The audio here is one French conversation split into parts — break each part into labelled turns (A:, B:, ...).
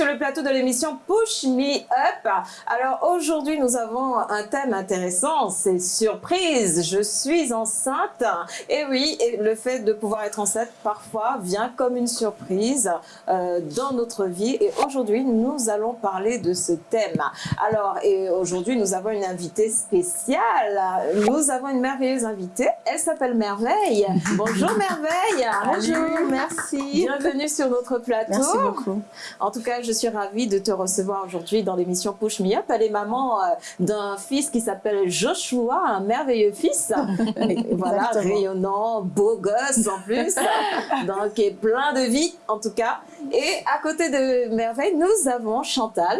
A: et bienvenue sur le plateau de l'émission Push Me Up. Alors aujourd'hui nous avons un thème intéressant, c'est surprise, je suis enceinte. Et oui, et le fait de pouvoir être enceinte parfois vient comme une surprise euh, dans notre vie et aujourd'hui nous allons parler de ce thème. Alors et aujourd'hui nous avons une invitée spéciale, nous avons une merveilleuse invitée, elle s'appelle Merveille. Bonjour Merveille.
B: Bonjour, merci.
A: Bienvenue sur notre plateau.
B: Merci beaucoup.
A: En tout cas, je suis ravie de te recevoir aujourd'hui dans l'émission Push Me Up. Elle est maman euh, d'un fils qui s'appelle Joshua, un merveilleux fils. voilà, rayonnant, beau gosse en plus. donc, est plein de vie en tout cas. Et à côté de Merveille, nous avons Chantal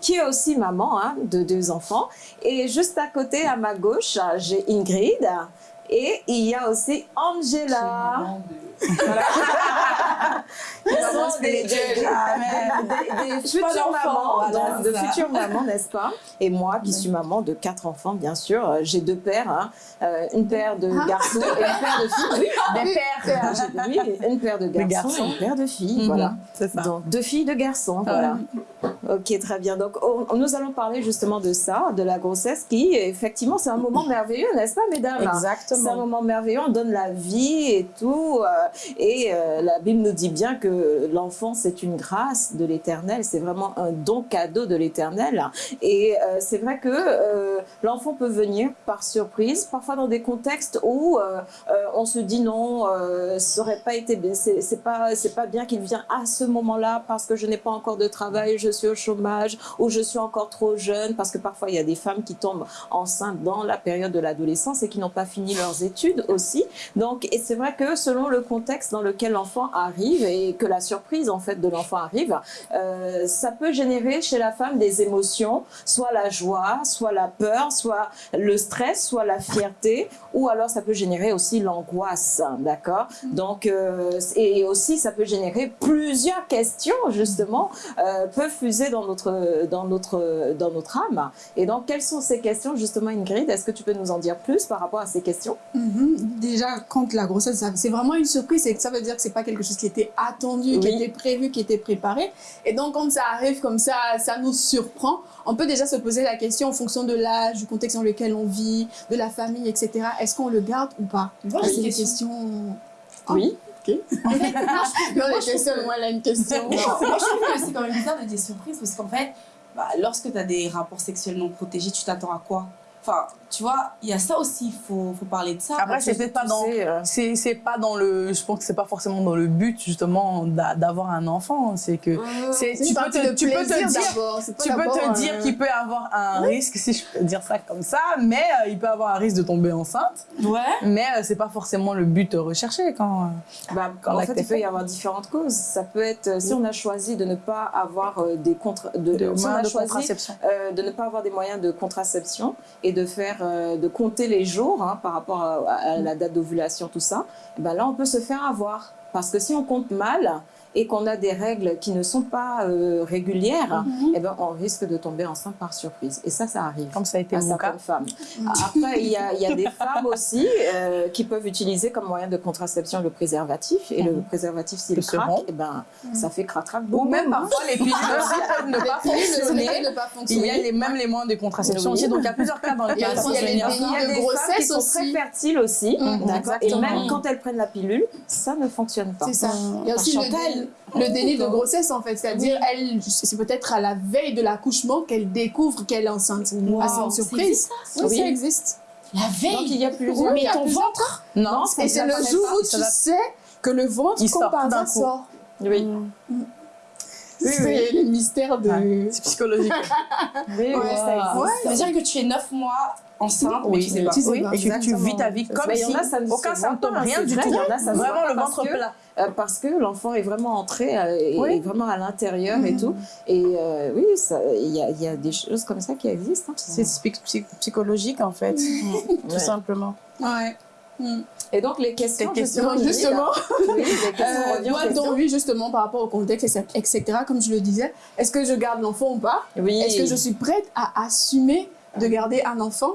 A: qui est aussi maman hein, de deux enfants. Et juste à côté, à ma gauche, j'ai Ingrid. Et il y a aussi Angela. des, futures mamans, de futures mamans, n'est-ce pas? Et moi, qui suis maman de quatre enfants, bien sûr, euh, j'ai deux pères, hein, euh, une paire de garçons et une paire de filles. Oui, des pères. Oui, une paire de garçons, et une paire de filles, voilà.
B: Ça.
A: Donc, deux filles, deux garçons, voilà. Ok, très bien. Donc, on- nous allons parler justement de ça, de la grossesse, qui, effectivement, c'est un moment merveilleux, n'est-ce pas, mesdames?
B: Exactement.
A: C'est un moment merveilleux, on donne la vie et tout. euh, et euh, la Bible nous dit bien que l'enfant, c'est une grâce de l'éternel, c'est vraiment un don cadeau de l'éternel. Et euh, c'est vrai que euh, l'enfant peut venir par surprise, parfois dans des contextes où on se dit non, ça aurait pas été, c'est c'est pas, pas bien qu'il vienne à ce moment-là parce que je n'ai pas encore de travail, je suis chômage ou je suis encore trop jeune parce que parfois il y a des femmes qui tombent enceintes dans la période de l'adolescence et qui n'ont pas fini leurs études aussi. Donc, et c'est vrai que selon le contexte dans lequel l'enfant arrive et que la surprise en fait de l'enfant arrive, euh, ça peut générer chez la femme des émotions, soit la joie, soit la peur, soit le stress, soit la fierté, ou alors ça peut générer aussi l'angoisse, d'accord? Donc, euh, et aussi ça peut générer plusieurs questions justement euh, peuvent fuser dans notre dans notre dans notre âme. Et donc, quelles sont ces questions justement, Ingrid? Est-ce que tu peux nous en dire plus par rapport à ces questions?
C: Mhm. Déjà, quand la grossesse, c'est vraiment une surprise, et que ça veut dire que c'est pas quelque chose qui était attendu, qui était prévu, qui était préparé. Et donc, quand ça arrive comme ça, ça nous surprend. On peut déjà se poser la question en fonction de l'âge, du contexte dans lequel on vit, de la famille, etc. Est-ce qu'on le garde ou pas?
D: J'ai
C: C'est
D: une
C: des
D: question.
C: questions.
A: Oui.
C: Ok. non, les questions, moi, a une question.
D: Moi, je trouve que c'est quand même bizarre de dire surprise parce qu'en fait, bah, lorsque tu as des rapports sexuellement protégés, tu t'attends à quoi? Enfin, tu vois, il y a ça aussi, il faut, faut parler de ça.
B: Après, c'est peut-être pas dans.
A: Euh,
B: C'est c'est pas dans le. Je pense que c'est pas forcément dans le but justement d'a- d'avoir un enfant. C'est que. Tu peux te,
C: de
B: tu peux te
C: plaisir
B: dire. Tu peux te dire
C: euh,
B: qu'il peut avoir un risque, si je peux dire ça comme ça, mais euh, il peut avoir un risque de tomber enceinte.
D: Ouais.
B: Mais euh, c'est pas forcément le but recherché quand. euh,
A: Bah,
B: Quand
A: en fait, il peut y avoir différentes causes. Ça peut être, si on a choisi de ne pas avoir des contre, de,
B: de
A: si on a
B: moyens de
A: choisi,
B: contraception.
A: euh, de ne pas avoir des moyens de contraception et de faire, euh, de compter les jours hein, par rapport à, la date d'ovulation, tout ça. Ben là, on peut se faire avoir parce que si on compte mal et qu'on a des règles qui ne sont pas euh, régulières, eh ben on risque de tomber enceinte par surprise. Et ça, ça arrive
B: Comme ça a été
A: à
B: mon cas.
A: certaines femmes. Après, il y a, il y a des femmes aussi euh, qui peuvent utiliser comme moyen de contraception le préservatif. Et le
B: Mhm.
A: préservatif, s'il craque,
B: rompre.
A: eh ben, ça fait crac-crac
B: Ou même parfois les pilules aussi peuvent ne pas
C: Les
B: fonctionner. Il y a les, même les moyens de contraception
A: Oui.
B: aussi, donc il y a plusieurs cas dans lesquels ça
C: aussi-
B: peut
C: il y a
B: venir.
C: les
A: Il y a
C: de
A: des femmes qui
C: grossesse
A: sont
C: aussi.
A: très fertiles aussi,
C: Mhm.
A: d'accord. Et même quand elles prennent la pilule, ça ne fonctionne pas.
C: C'est ça. Il y a aussi
A: Chantal.
C: Le déni de grossesse, en fait. C'est-à-dire, elle, c'est peut-être à la veille de l'accouchement qu'elle découvre qu'elle est enceinte.
D: Wow,
C: c'est une
D: ça
C: surprise.
D: existe,
C: Oui,
A: Oui.
C: ça existe.
D: La
A: Donc il
D: veille
A: y a plusieurs.
C: Oui,
D: Mais ton ventre
B: Non,
C: Et c'est le jour où tu
B: va-
C: sais que le ventre,
B: Il sort
C: par
B: d'un
C: sort.
A: Oui, Oui,
C: C'est
A: oui.
C: les mystères de...
B: Ouais, C'est psychologique.
A: oui, oui,
C: Ouais.
A: ça existe.
C: Ouais.
D: Ça veut dire que tu es 9 mois enceinte, mais tu sais pas.
C: Tu sais
B: oui,
C: pas.
B: vis ta vie comme
A: Mais
B: si
A: a, ça ne
B: aucun symptôme, rien du tout.
A: il y en a, ça
B: Vraiment
A: pas
B: le
A: parce
B: ventre
A: que-
B: plat.
A: Euh, parce que l'enfant est vraiment entré, euh, est-
B: Oui.
A: est vraiment à l'intérieur et tout. Et euh, oui, il y, a, il y a des choses comme ça qui existent. hein.
B: C'est psy- psy- psychologique en fait, tout
A: Ouais.
B: simplement.
C: Ouais. Mm.
A: Et donc les questions,
B: Les questions,
A: justement,
C: Justement,
A: oui, les questions,
C: euh, moi, donc, oui, justement, par rapport au contexte, etc., comme je le disais, est-ce que je garde l'enfant ou pas?
A: Oui.
C: Est-ce que je suis prête à assumer de garder un enfant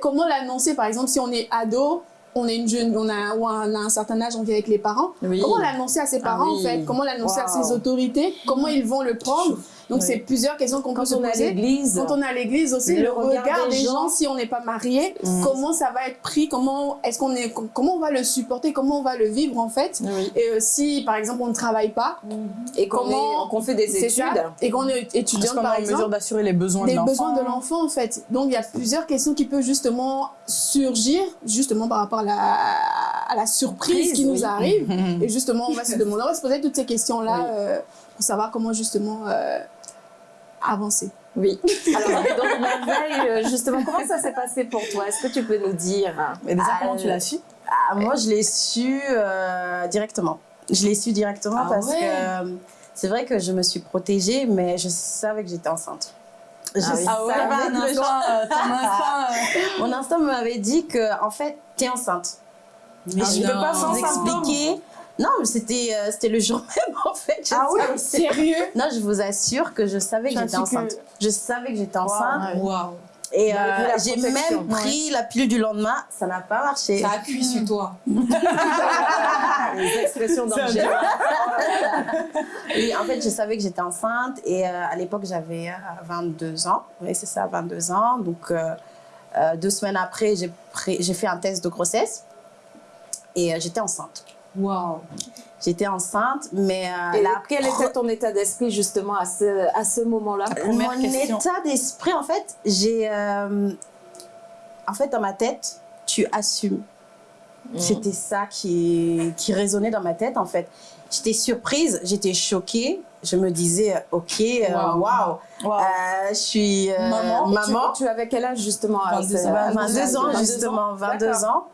C: comment l'annoncer, par exemple, si on est ado, on est une jeune, on a, ou on a un certain âge, on vit avec les parents.
A: Oui.
C: Comment l'annoncer à ses parents,
A: Ah
C: en
A: oui.
C: fait? Comment l'annoncer à ses autorités? Comment ils vont le prendre? Donc,
A: Oui.
C: c'est plusieurs questions qu'on peut
A: Quand
C: se
A: on est à
C: poser.
A: l'église,
C: Quand on est à l'église aussi,
A: Le
C: le,
A: regard
C: regard,
A: des
C: des
A: gens.
C: gens, si on n'est pas marié,
A: Mm.
C: comment ça va être pris Comment est-ce qu'on est Comment on va le supporter Comment on va le vivre en fait
A: oui.
C: Et euh, si par exemple on ne travaille pas,
A: et qu'on fait des études,
C: ça, et qu'on est
B: est
C: par
B: en mesure
C: exemple,
B: d'assurer les besoins de
C: des
B: l'enfant
C: besoins de l'enfant en fait. Donc il y a plusieurs questions qui peuvent justement surgir justement par rapport à la, à la surprise qui
A: oui.
C: nous arrive. Et justement, on va se demander, on va se poser toutes ces questions-là
A: Oui.
C: euh, pour savoir comment justement euh, avancer.
A: Oui. Alors, donc, Merveille, euh, justement, comment ça s'est passé pour toi? Est-ce que tu peux nous dire
B: Mais déjà, comment
E: euh,
B: tu l'as su?
E: Ah, moi, je l'ai su euh, directement. Je l'ai su directement
D: Ah
E: parce
D: ouais.
E: que euh, c'est vrai que je me suis protégée, mais je savais que j'étais enceinte. Je
A: Ah oui.
B: Ah ouais, bah, euh, ton instinct, euh,
E: Mon instinct m'avait dit que, en fait, t'es enceinte.
D: Mais
E: je ne peux pas vous expliquer. Non, mais c'était euh, c'était le jour même, en fait. Je
C: Ah oui Sérieux?
E: Non, je vous assure que je savais que j'étais
C: que-
E: enceinte. Je savais que j'étais enceinte.
D: Waouh.
E: Et
A: Malgré
E: euh, j'ai même pris la pilule du lendemain. Ça n'a pas marché.
D: Ça appuie sur toi.
A: les expressions d'Angèle
E: Oui, en fait, je savais que j'étais enceinte et euh, à l'époque, j'avais euh, 22 ans. Oui, c'est ça, 22 ans. Donc, euh, euh, deux semaines après, j'ai fait un test de grossesse et euh, j'étais enceinte.
D: Waouh.
E: J'étais enceinte, mais euh,
A: Et
E: la
A: quel était ton état d'esprit justement à ce, à ce moment-là?
E: Mon
B: question.
E: état d'esprit, en fait, j'ai... euh, en fait, dans ma tête, tu assumes. C'était ça qui, qui résonnait dans ma tête, en fait. J'étais surprise, j'étais choquée. Je me disais, OK, euh,
D: Waouh.
E: waouh,
B: Wow.
E: euh, je suis euh,
B: Maman?
E: maman.
A: Tu, tu avais quel âge justement à
D: 22
A: ce-
D: ans.
A: à
E: 22
A: ce-
E: ans,
A: 22
E: justement, 22
A: D'accord.
E: ans.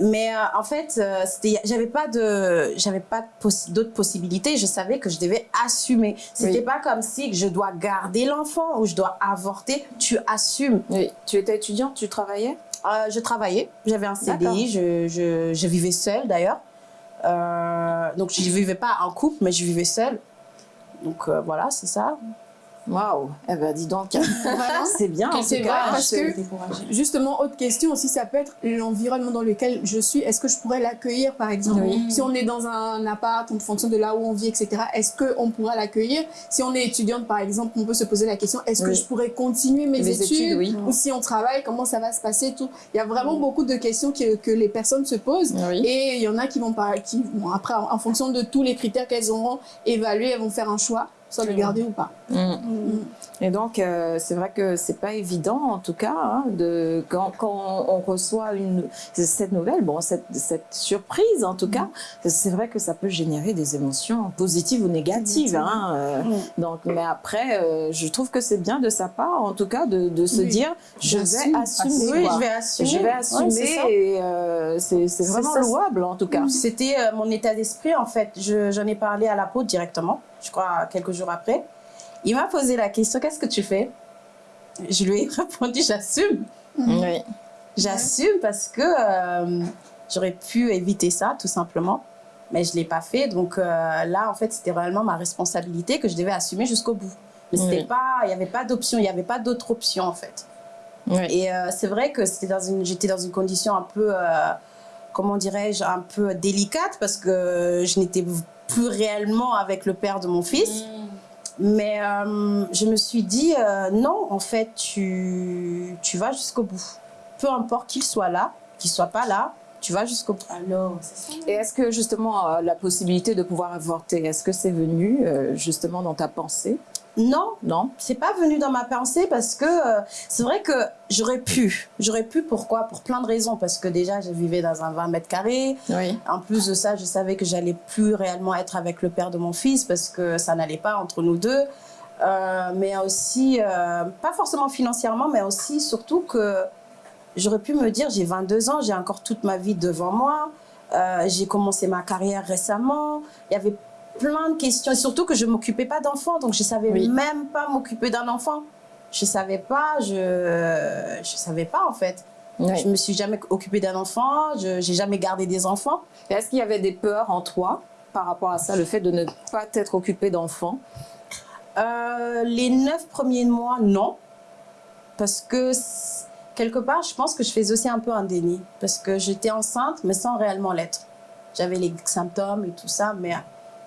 E: Mais euh, en fait, euh, j'avais pas de, j'avais pas d'autres possibilités. Je savais que je devais assumer. C'était
A: Oui.
E: pas comme si je dois garder l'enfant ou je dois avorter. Tu assumes.
A: Oui. Tu étais étudiante, tu travaillais?
E: Euh, je travaillais, j'avais un CDI, je, je, je vivais seule d'ailleurs. Euh, donc je vivais pas en couple, mais je vivais seule. Donc voilà, c'est ça.
A: Waouh Eh ben dis donc, c'est bien en
C: C'est vrai, parce que- Justement, autre question aussi, ça peut être l'environnement dans lequel je suis. Est-ce que je pourrais l'accueillir, par exemple?
A: Oui.
C: Si on est dans un appart, en fonction de là où on vit, etc., est-ce qu'on pourra l'accueillir? Si on est étudiante, par exemple, on peut se poser la question est-ce que je pourrais continuer mes études,
A: études, oui.
C: Ou si on travaille, comment ça va se passer tout? Il y a vraiment beaucoup de questions que, que les personnes se posent. Et il y en a qui vont, par, qui, bon, après, en, en fonction de tous les critères qu'elles auront évalués, elles vont faire un choix, soit le garder ou pas.
A: Mm. Et donc, euh, c'est vrai que c'est pas évident, en tout cas, hein, de, quand, quand on reçoit une, cette nouvelle, bon, cette, cette surprise, en tout cas, c'est vrai que ça peut générer des émotions positives ou négatives. Hein, euh,
E: Mm.
A: donc, mais après, euh, je trouve que c'est bien de sa part, en tout cas, de, de se
C: Oui.
A: dire, je vais assumer.
E: Oui, je vais assumer.
A: Je vais assumer et euh, c'est vraiment
E: ça.
A: louable, en tout cas.
E: C'était euh, mon état d'esprit en fait. Je- J'en ai parlé à l'apôtre directement, je crois quelques jours après. Il m'a posé la question qu'est-ce que tu fais? Je lui ai répondu j'assume.
A: Oui.
E: J'assume parce que euh, j'aurais pu éviter ça tout simplement, mais je l'ai pas fait. Donc euh, là en fait c'était réellement ma responsabilité que je devais assumer jusqu'au bout. Mais c'était
A: Oui.
E: pas, il n'y avait pas d'option, il n'y avait pas d'autre option en fait.
A: Oui.
E: Et euh, c'est vrai que c'était dans une, j'étais dans une condition un peu, euh, comment dirais-je, un peu délicate parce que je n'étais plus réellement avec le père de mon fils. Mais euh, je me suis dit, euh, non, en fait, tu, tu vas jusqu'au bout. Peu importe qu'il soit là, qu'il soit pas là, tu vas jusqu'au bout.
D: Alors.
A: Et est-ce que justement euh, la possibilité de pouvoir avorter, est-ce que c'est venu euh, justement dans ta pensée?
E: Non,
A: Non
E: c'est pas venu dans ma pensée parce que euh, c'est vrai que j'aurais pu. J'aurais pu, pourquoi? Pour plein de raisons. Parce que déjà, je vivais dans un 20 mètres carrés.
A: Oui.
E: En plus de ça, je savais que j'allais plus réellement être avec le père de mon fils parce que ça n'allait pas entre nous deux. Euh, mais aussi, euh, pas forcément financièrement, mais aussi surtout que j'aurais pu me dire, j'ai 22 ans, j'ai encore toute ma vie devant moi. J'ai commencé ma carrière récemment. Il y avait plein de questions. Et surtout que je m'occupais pas d'enfants, donc je savais
A: Oui.
E: même pas m'occuper d'un enfant. Je savais pas, je je savais pas en fait.
A: Oui.
E: Je me suis jamais occupée d'un enfant, je j'ai jamais gardé des enfants.
A: Est-ce qu'il y avait des peurs en toi par rapport à ça, le fait de ne pas t'être occupé d'enfants?
E: Euh, les neuf premiers mois, non. Parce que quelque part, je pense que je faisais aussi un peu un déni. Parce que j'étais enceinte, mais sans réellement l'être. J'avais les symptômes et tout ça, mais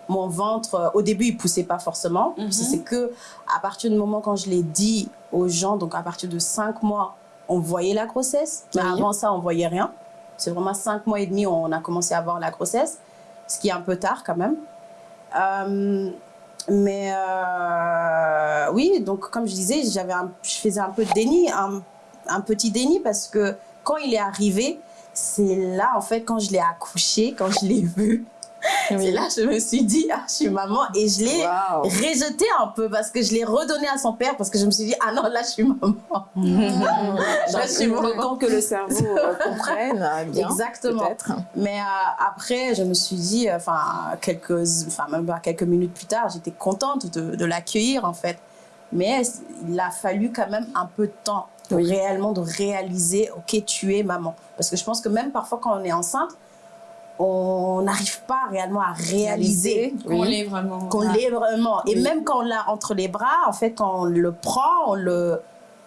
E: mon ventre, euh, au début, il poussait pas forcément.
D: Mhm.
E: C'est que à partir du moment quand je l'ai dit aux gens, donc à partir de 5 mois, on voyait la grossesse. Mais
A: Oui.
E: avant ça, on voyait rien. C'est vraiment 5 mois et demi, on a commencé à voir la grossesse, ce qui est un peu tard quand même. Euh, mais euh, oui, donc comme je disais, j'avais je faisais un peu de déni, un, un petit déni parce que quand il est arrivé, c'est là en fait quand je l'ai accouché, quand je l'ai vu, c'est là que je me suis dit ah je suis maman et je l'ai
A: Waouh.
E: rejeté un peu parce que je l'ai redonné à son père parce que je me suis dit ah non là je suis maman.
A: Donc,
E: je suis
A: temps que le cerveau euh, comprenne, euh, bien,
E: Exactement. Mais euh, après, je me suis dit, euh, enfin, quelques, enfin, même quelques minutes plus tard, j'étais contente de, de l'accueillir, en fait. Mais il a fallu quand même un peu de temps
A: Oui.
E: réellement de réaliser, ok, tu es maman. Parce que je pense que même parfois quand on est enceinte, on n'arrive pas réellement à réaliser
D: Qu'on
A: Oui.
D: l'est vraiment.
E: qu'on l'est vraiment. Et même quand on l'a entre les bras, en fait, quand on le prend, on le,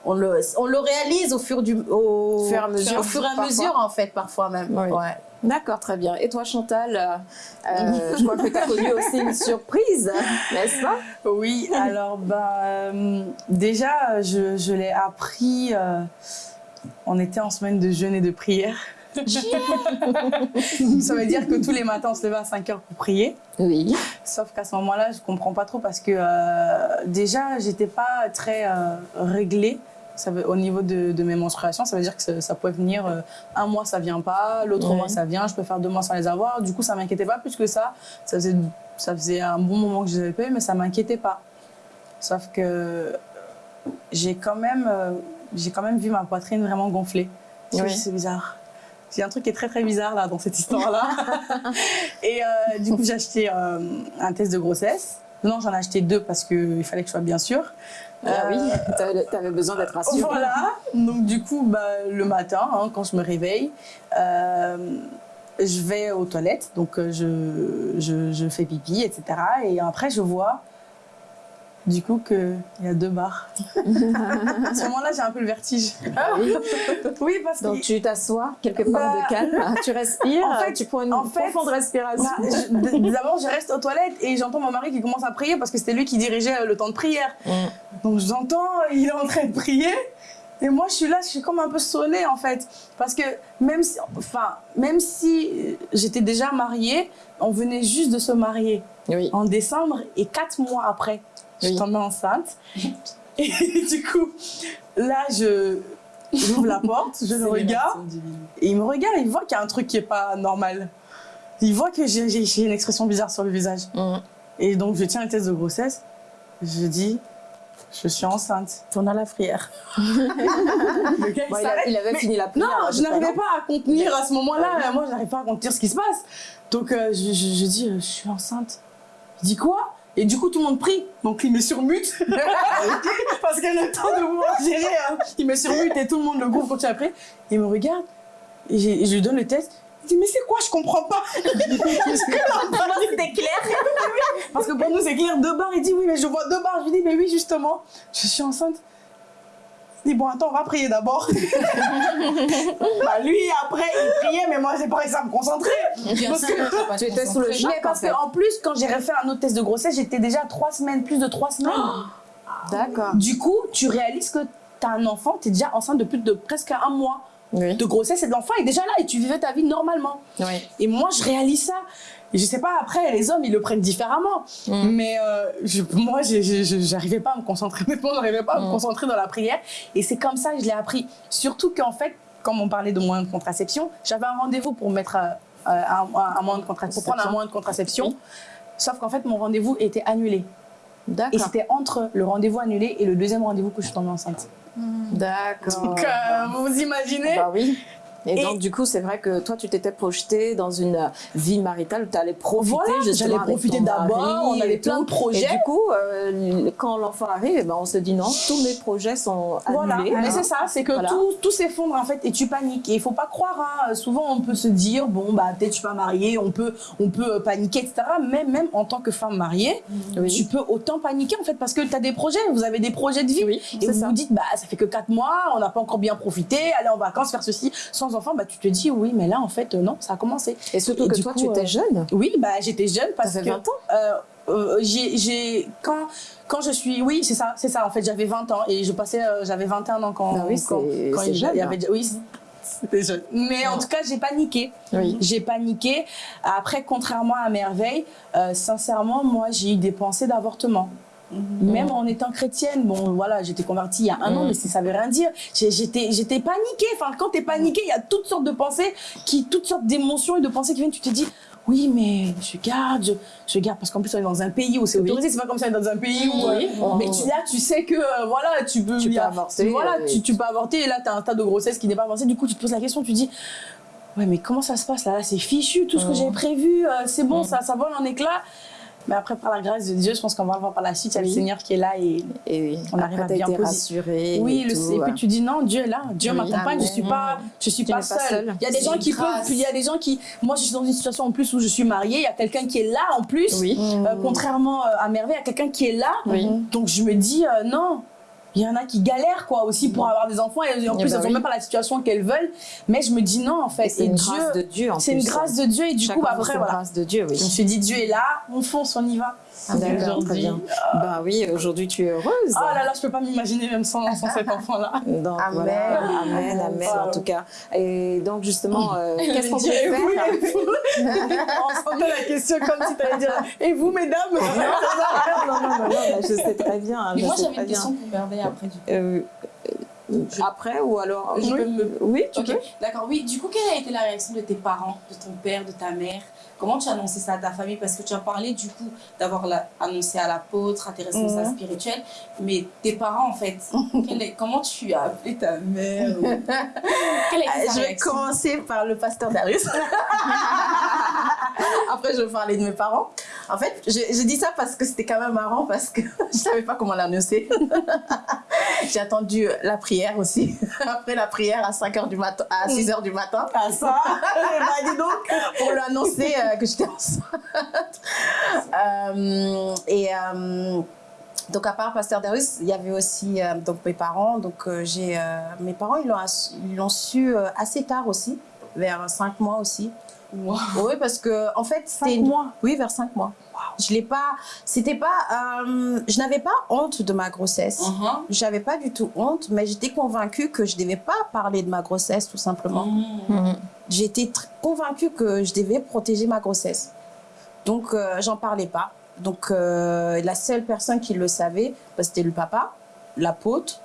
E: on le, on le réalise au fur, du, au,
A: Fur et à mesure,
E: au fur et à mesure, en fait, parfois même.
A: Oui.
E: Ouais.
A: D'accord, très bien. Et toi, Chantal, euh, euh, je crois que tu as connu aussi une surprise, n'est-ce pas?
B: Oui, alors bah, euh, déjà, je, je l'ai appris, euh, on était en semaine de jeûne et de prière. Ça veut dire que tous les matins, on se levait à 5 heures pour prier.
A: Oui.
B: Sauf qu'à ce moment-là, je comprends pas trop parce que euh, déjà, j'étais pas très euh, réglée. Ça veut, au niveau de, de mes menstruations, ça veut dire que ça, ça pouvait venir euh, un mois, ça vient pas, l'autre
A: Ouais.
B: mois, ça vient, je peux faire deux mois sans les avoir. Du coup, ça m'inquiétait pas plus que ça. Ça faisait, ça faisait un bon moment que je les avais pas eu, mais ça m'inquiétait pas. Sauf que j'ai quand même, euh, j'ai quand même vu ma poitrine vraiment gonfler. Je
A: Oui.
B: C'est bizarre. A un truc qui est très très bizarre là dans cette histoire-là. Et euh, du coup, j'ai acheté euh, un test de grossesse. Non, j'en ai acheté deux parce qu'il fallait que je sois bien sûre.
A: Ah
B: Euh,
A: oui, tu avais besoin d'être rassurée.
B: Voilà. Donc du coup, bah, le matin, hein, quand je me réveille, euh, je vais aux toilettes. Donc euh, je, je, je fais pipi, etc. Et après, je vois du coup qu'il y a deux barres. à ce moment-là, j'ai un peu le vertige.
A: Ah oui.
B: Oui, parce que
A: Donc tu t'assois quelque part
B: Bah,
A: de calme, tu respires,
B: en fait-
A: tu prends une
B: en fait,
A: profonde respiration.
B: Bah, D'abord, je reste aux toilettes et j'entends mon mari qui commence à prier parce que c'était lui qui dirigeait euh, le temps de prière.
A: Mm.
B: Donc j'entends, il est en train de prier. Et moi, je suis là, je suis comme un peu sonnée en fait. Parce que même si, enfin, même si j'étais déjà mariée, on venait juste de se marier
A: Oui.
B: en décembre et quatre mois après, je suis tombée enceinte. Et du coup, là, je j'ouvre la porte, je le regarde. Et il me regarde, il voit qu'il y a un truc qui est pas normal. Il voit que j'ai une expression bizarre sur le visage.
A: Mm.
B: Et donc, je tiens le test de grossesse. Je dis, je suis enceinte.
E: Tourne à la prière.
B: Le gars, il
A: Bon, il, a-
B: s'arrête.
A: il avait
B: Mais-
A: fini la prière.
B: Non, je n'arrivais pas à contenir à ce moment-là. Moi, je n'arrive pas à contenir ce qui se passe. Donc, euh, je, je- je dis, euh, je suis enceinte. Il dit quoi? Et du coup, tout le monde prie. Donc, il me surmute. Parce qu'il a le temps de pouvoir gérer. hein. Il me surmute et tout le monde, le groupe, continue prier. Il me regarde. Et, je lui donne le test. Il dit, mais c'est quoi? Je comprends pas.
E: C'était clair?
B: Parce que pour nous, c'est clair, deux barres. Il dit, oui, mais je vois deux barres. Je lui dis, mais oui, justement, je suis enceinte. Dit, bon, attends, on va prier d'abord. bah, lui, après, il priait, mais moi, j'ai pas réussi à me concentrer.
D: Bien
B: Parce
D: sûr,
B: que-
A: Tu étais sous le
D: concentrer.
A: choc.
B: Mais parce
A: en
B: plus, quand j'ai refait un autre test de grossesse, j'étais déjà trois semaines, plus de trois semaines.
A: D'accord.
B: Du coup, tu réalises que t'as un enfant, t'es déjà enceinte de plus de presque un mois
A: Oui.
B: de grossesse et de l'enfant est déjà là et tu vivais ta vie normalement.
A: Oui.
B: Et moi, je réalise ça. Et je sais pas, après, les hommes, ils le prennent différemment.
A: Mm.
B: Mais euh, je- moi, j'arrivais pas à me concentrer. Honnêtement, j'arrivais pas à me
A: Mm.
B: concentrer dans la prière. Et c'est comme ça que je l'ai appris. Surtout qu'en fait, comme on parlait de moyens de contraception, j'avais un rendez-vous pour mettre euh, un, un- un moyen de contraception, pour prendre un moyen de contraception. Sauf qu'en fait, mon rendez-vous était annulé. Et
A: D'accord.
B: c'était entre le rendez-vous annulé et le deuxième rendez-vous que je suis tombée enceinte.
A: D'accord.
B: Donc, euh, vous imaginez
A: Bah oui. Et,
B: Et-
A: donc, du coup, c'est vrai que toi, tu t'étais projetée dans une euh, vie maritale où tu allais profiter
B: Voilà, j'allais profiter d'abord, on avait plein de projets.
A: Et du coup, euh, quand l'enfant arrive, eh ben, on se dit non, tous mes projets sont
B: Voilà,
A: annulés.
B: mais
A: hein.
B: c'est ça, c'est que
A: Voilà.
B: tout, tout s'effondre en fait et tu paniques. Et il faut pas croire, hein, souvent on peut se dire, bon, bah peut-être je suis pas mariée, on peut, on peut euh, paniquer, etc. Mais même en tant que femme mariée,
A: Oui.
B: tu peux autant paniquer en fait parce que tu as des projets, vous avez des projets de vie.
A: Oui,
B: Et vous
A: ça.
B: vous dites, bah ça fait que 4 mois, on n'a pas encore bien profité, aller en vacances, faire ceci, sans enfant, bah tu te dis, oui, mais là en fait, euh, non, ça a commencé.
A: Et surtout
B: Et
A: que toi,
B: coup,
A: tu étais
B: euh,
A: jeune.
B: Oui, bah j'étais jeune parce
A: Ça fait
B: que
A: 20 ans.
B: euh, euh, j'ai, quand, quand je suis, oui, c'est ça, c'est ça. En fait, j'avais 20 ans et je passais, euh, j'avais 21 ans quand,
A: Ah oui,
B: quand, quand il y
A: jeune,
B: oui, c'était jeune. Mais en tout cas, j'ai paniqué.
A: Oui.
B: J'ai paniqué. Après, contrairement à Merveille, euh, sincèrement, moi, j'ai eu des pensées d'avortement. Même en étant chrétienne, bon voilà, j'étais convertie il y a un an,
A: Mhm.
B: mais ça veut rien dire. J'étais, j'étais paniquée. Enfin, quand t'es paniquée, il y a toutes sortes de pensées, qui, toutes sortes d'émotions et de pensées qui viennent. Tu te dis, oui, mais je garde, je, je garde, parce qu'en plus on est dans un pays où c'est
A: Oui.
B: autorisé. C'est pas comme ça, on est dans un pays où,
A: Oui.
B: euh, mais tu, là, tu sais que euh, voilà, tu peux,
A: Tu peux avorter,
B: Voilà, tu, tu peux avorter. Et là, t'as un tas de grossesse qui n'est pas avancé. Du coup, tu te poses la question, tu dis. Ouais, mais comment ça se passe là, Là, C'est fichu, tout ce que
A: Mhm.
B: j'ai prévu, euh, c'est bon,
A: Mhm.
B: ça, ça vole en éclats. Mais après, par la grâce de Dieu, je pense qu'on va le voir par la suite. Il y a le Seigneur qui est là et
A: Et oui,
B: On arrive
A: après,
B: à bien poser-
A: rassurée.
B: oui,
A: et
B: le,
A: tout,
B: et puis tu dis non, Dieu est là, Dieu
A: Oui.
B: m'accompagne, je suis pas, je suis pas seule. Il y a des gens qui peuvent,
C: grâce.
B: puis il y a des gens qui, moi je suis dans une situation en plus où je suis mariée, il y a quelqu'un qui est là en plus,
A: Oui.
B: Euh, contrairement euh, à Merveille, il y a quelqu'un qui est là, donc je me dis euh, non. Il y en a qui galèrent quoi aussi pour avoir des enfants et en
A: Eh
B: plus
A: ben
B: elles n'ont même pas la situation qu'elles veulent. Mais je me dis non en fait.
A: C'est une
B: Dieu,
A: grâce de Dieu
B: c'est une grâce de Dieu et du coup bah, après voilà.
A: grâce de Dieu, oui.
B: Je me suis dit Dieu est là, on fonce, on y va.
A: D'accord, très bien. Bah oui, aujourd'hui tu es heureuse.
B: Ah là là, je peux pas m'imaginer même sans, sans cet enfant là.
A: Donc
E: Amen.
A: voilà, amen, amen en tout cas. Et donc justement, euh, qu'est-ce qu'on peut
B: Et vous,
A: faire?
B: et vous On sentait la question comme si tu allais dire Et vous, mesdames
A: non, non, non, non, je sais très bien. hein,
D: Mais
A: je
D: moi, j'avais une question pour Merveille après, du coup.
A: Euh, euh, Après ou alors
D: Je
A: oui.
D: peux me-
A: Oui, tu
D: Ok,
A: peux.
D: d'accord. Oui, du coup, quelle a été la réaction de tes parents, de ton père, de ta mère? Comment tu as annoncé ça à ta famille? Parce que tu as parlé du coup d'avoir annoncé à l'apôtre, à tes responsables
B: Mhm.
D: spirituels, mais tes parents en fait, est- comment tu as appelé ta mère ou- Quelle a été ta
E: Je vais commencer par le pasteur Darius. Après, je vais parler de mes parents. En fait, je, je dis ça parce que c'était quand même marrant parce que je savais pas comment l'annoncer. J'ai attendu la prière aussi. Après la prière à 5 h du matin, à 6 h du matin.
B: Ah ça?
E: Ben, dis donc, pour lui annoncer euh, que j'étais enceinte. Euh, et euh, donc, à part Pasteur Darius, il y avait aussi euh, donc, mes parents. Donc, euh, j'ai, euh, mes parents, ils l'ont, su euh, assez tard aussi, vers 5 mois aussi.
D: Wow.
E: Oui, parce que, en fait, c'était.
B: 5
E: une-
B: mois
E: Oui, vers 5 mois. Je l'ai pas. C'était pas. euh, je n'avais pas honte de ma grossesse.
D: Mhm.
E: J'avais pas du tout honte, mais j'étais convaincue que je devais pas parler de ma grossesse, tout simplement
D: Mhm.
E: j'étais tr- convaincue que je devais protéger ma grossesse. Donc, euh, j'en parlais pas. Donc, euh, la seule personne qui le savait, bah, c'était le papa, l'apôtre,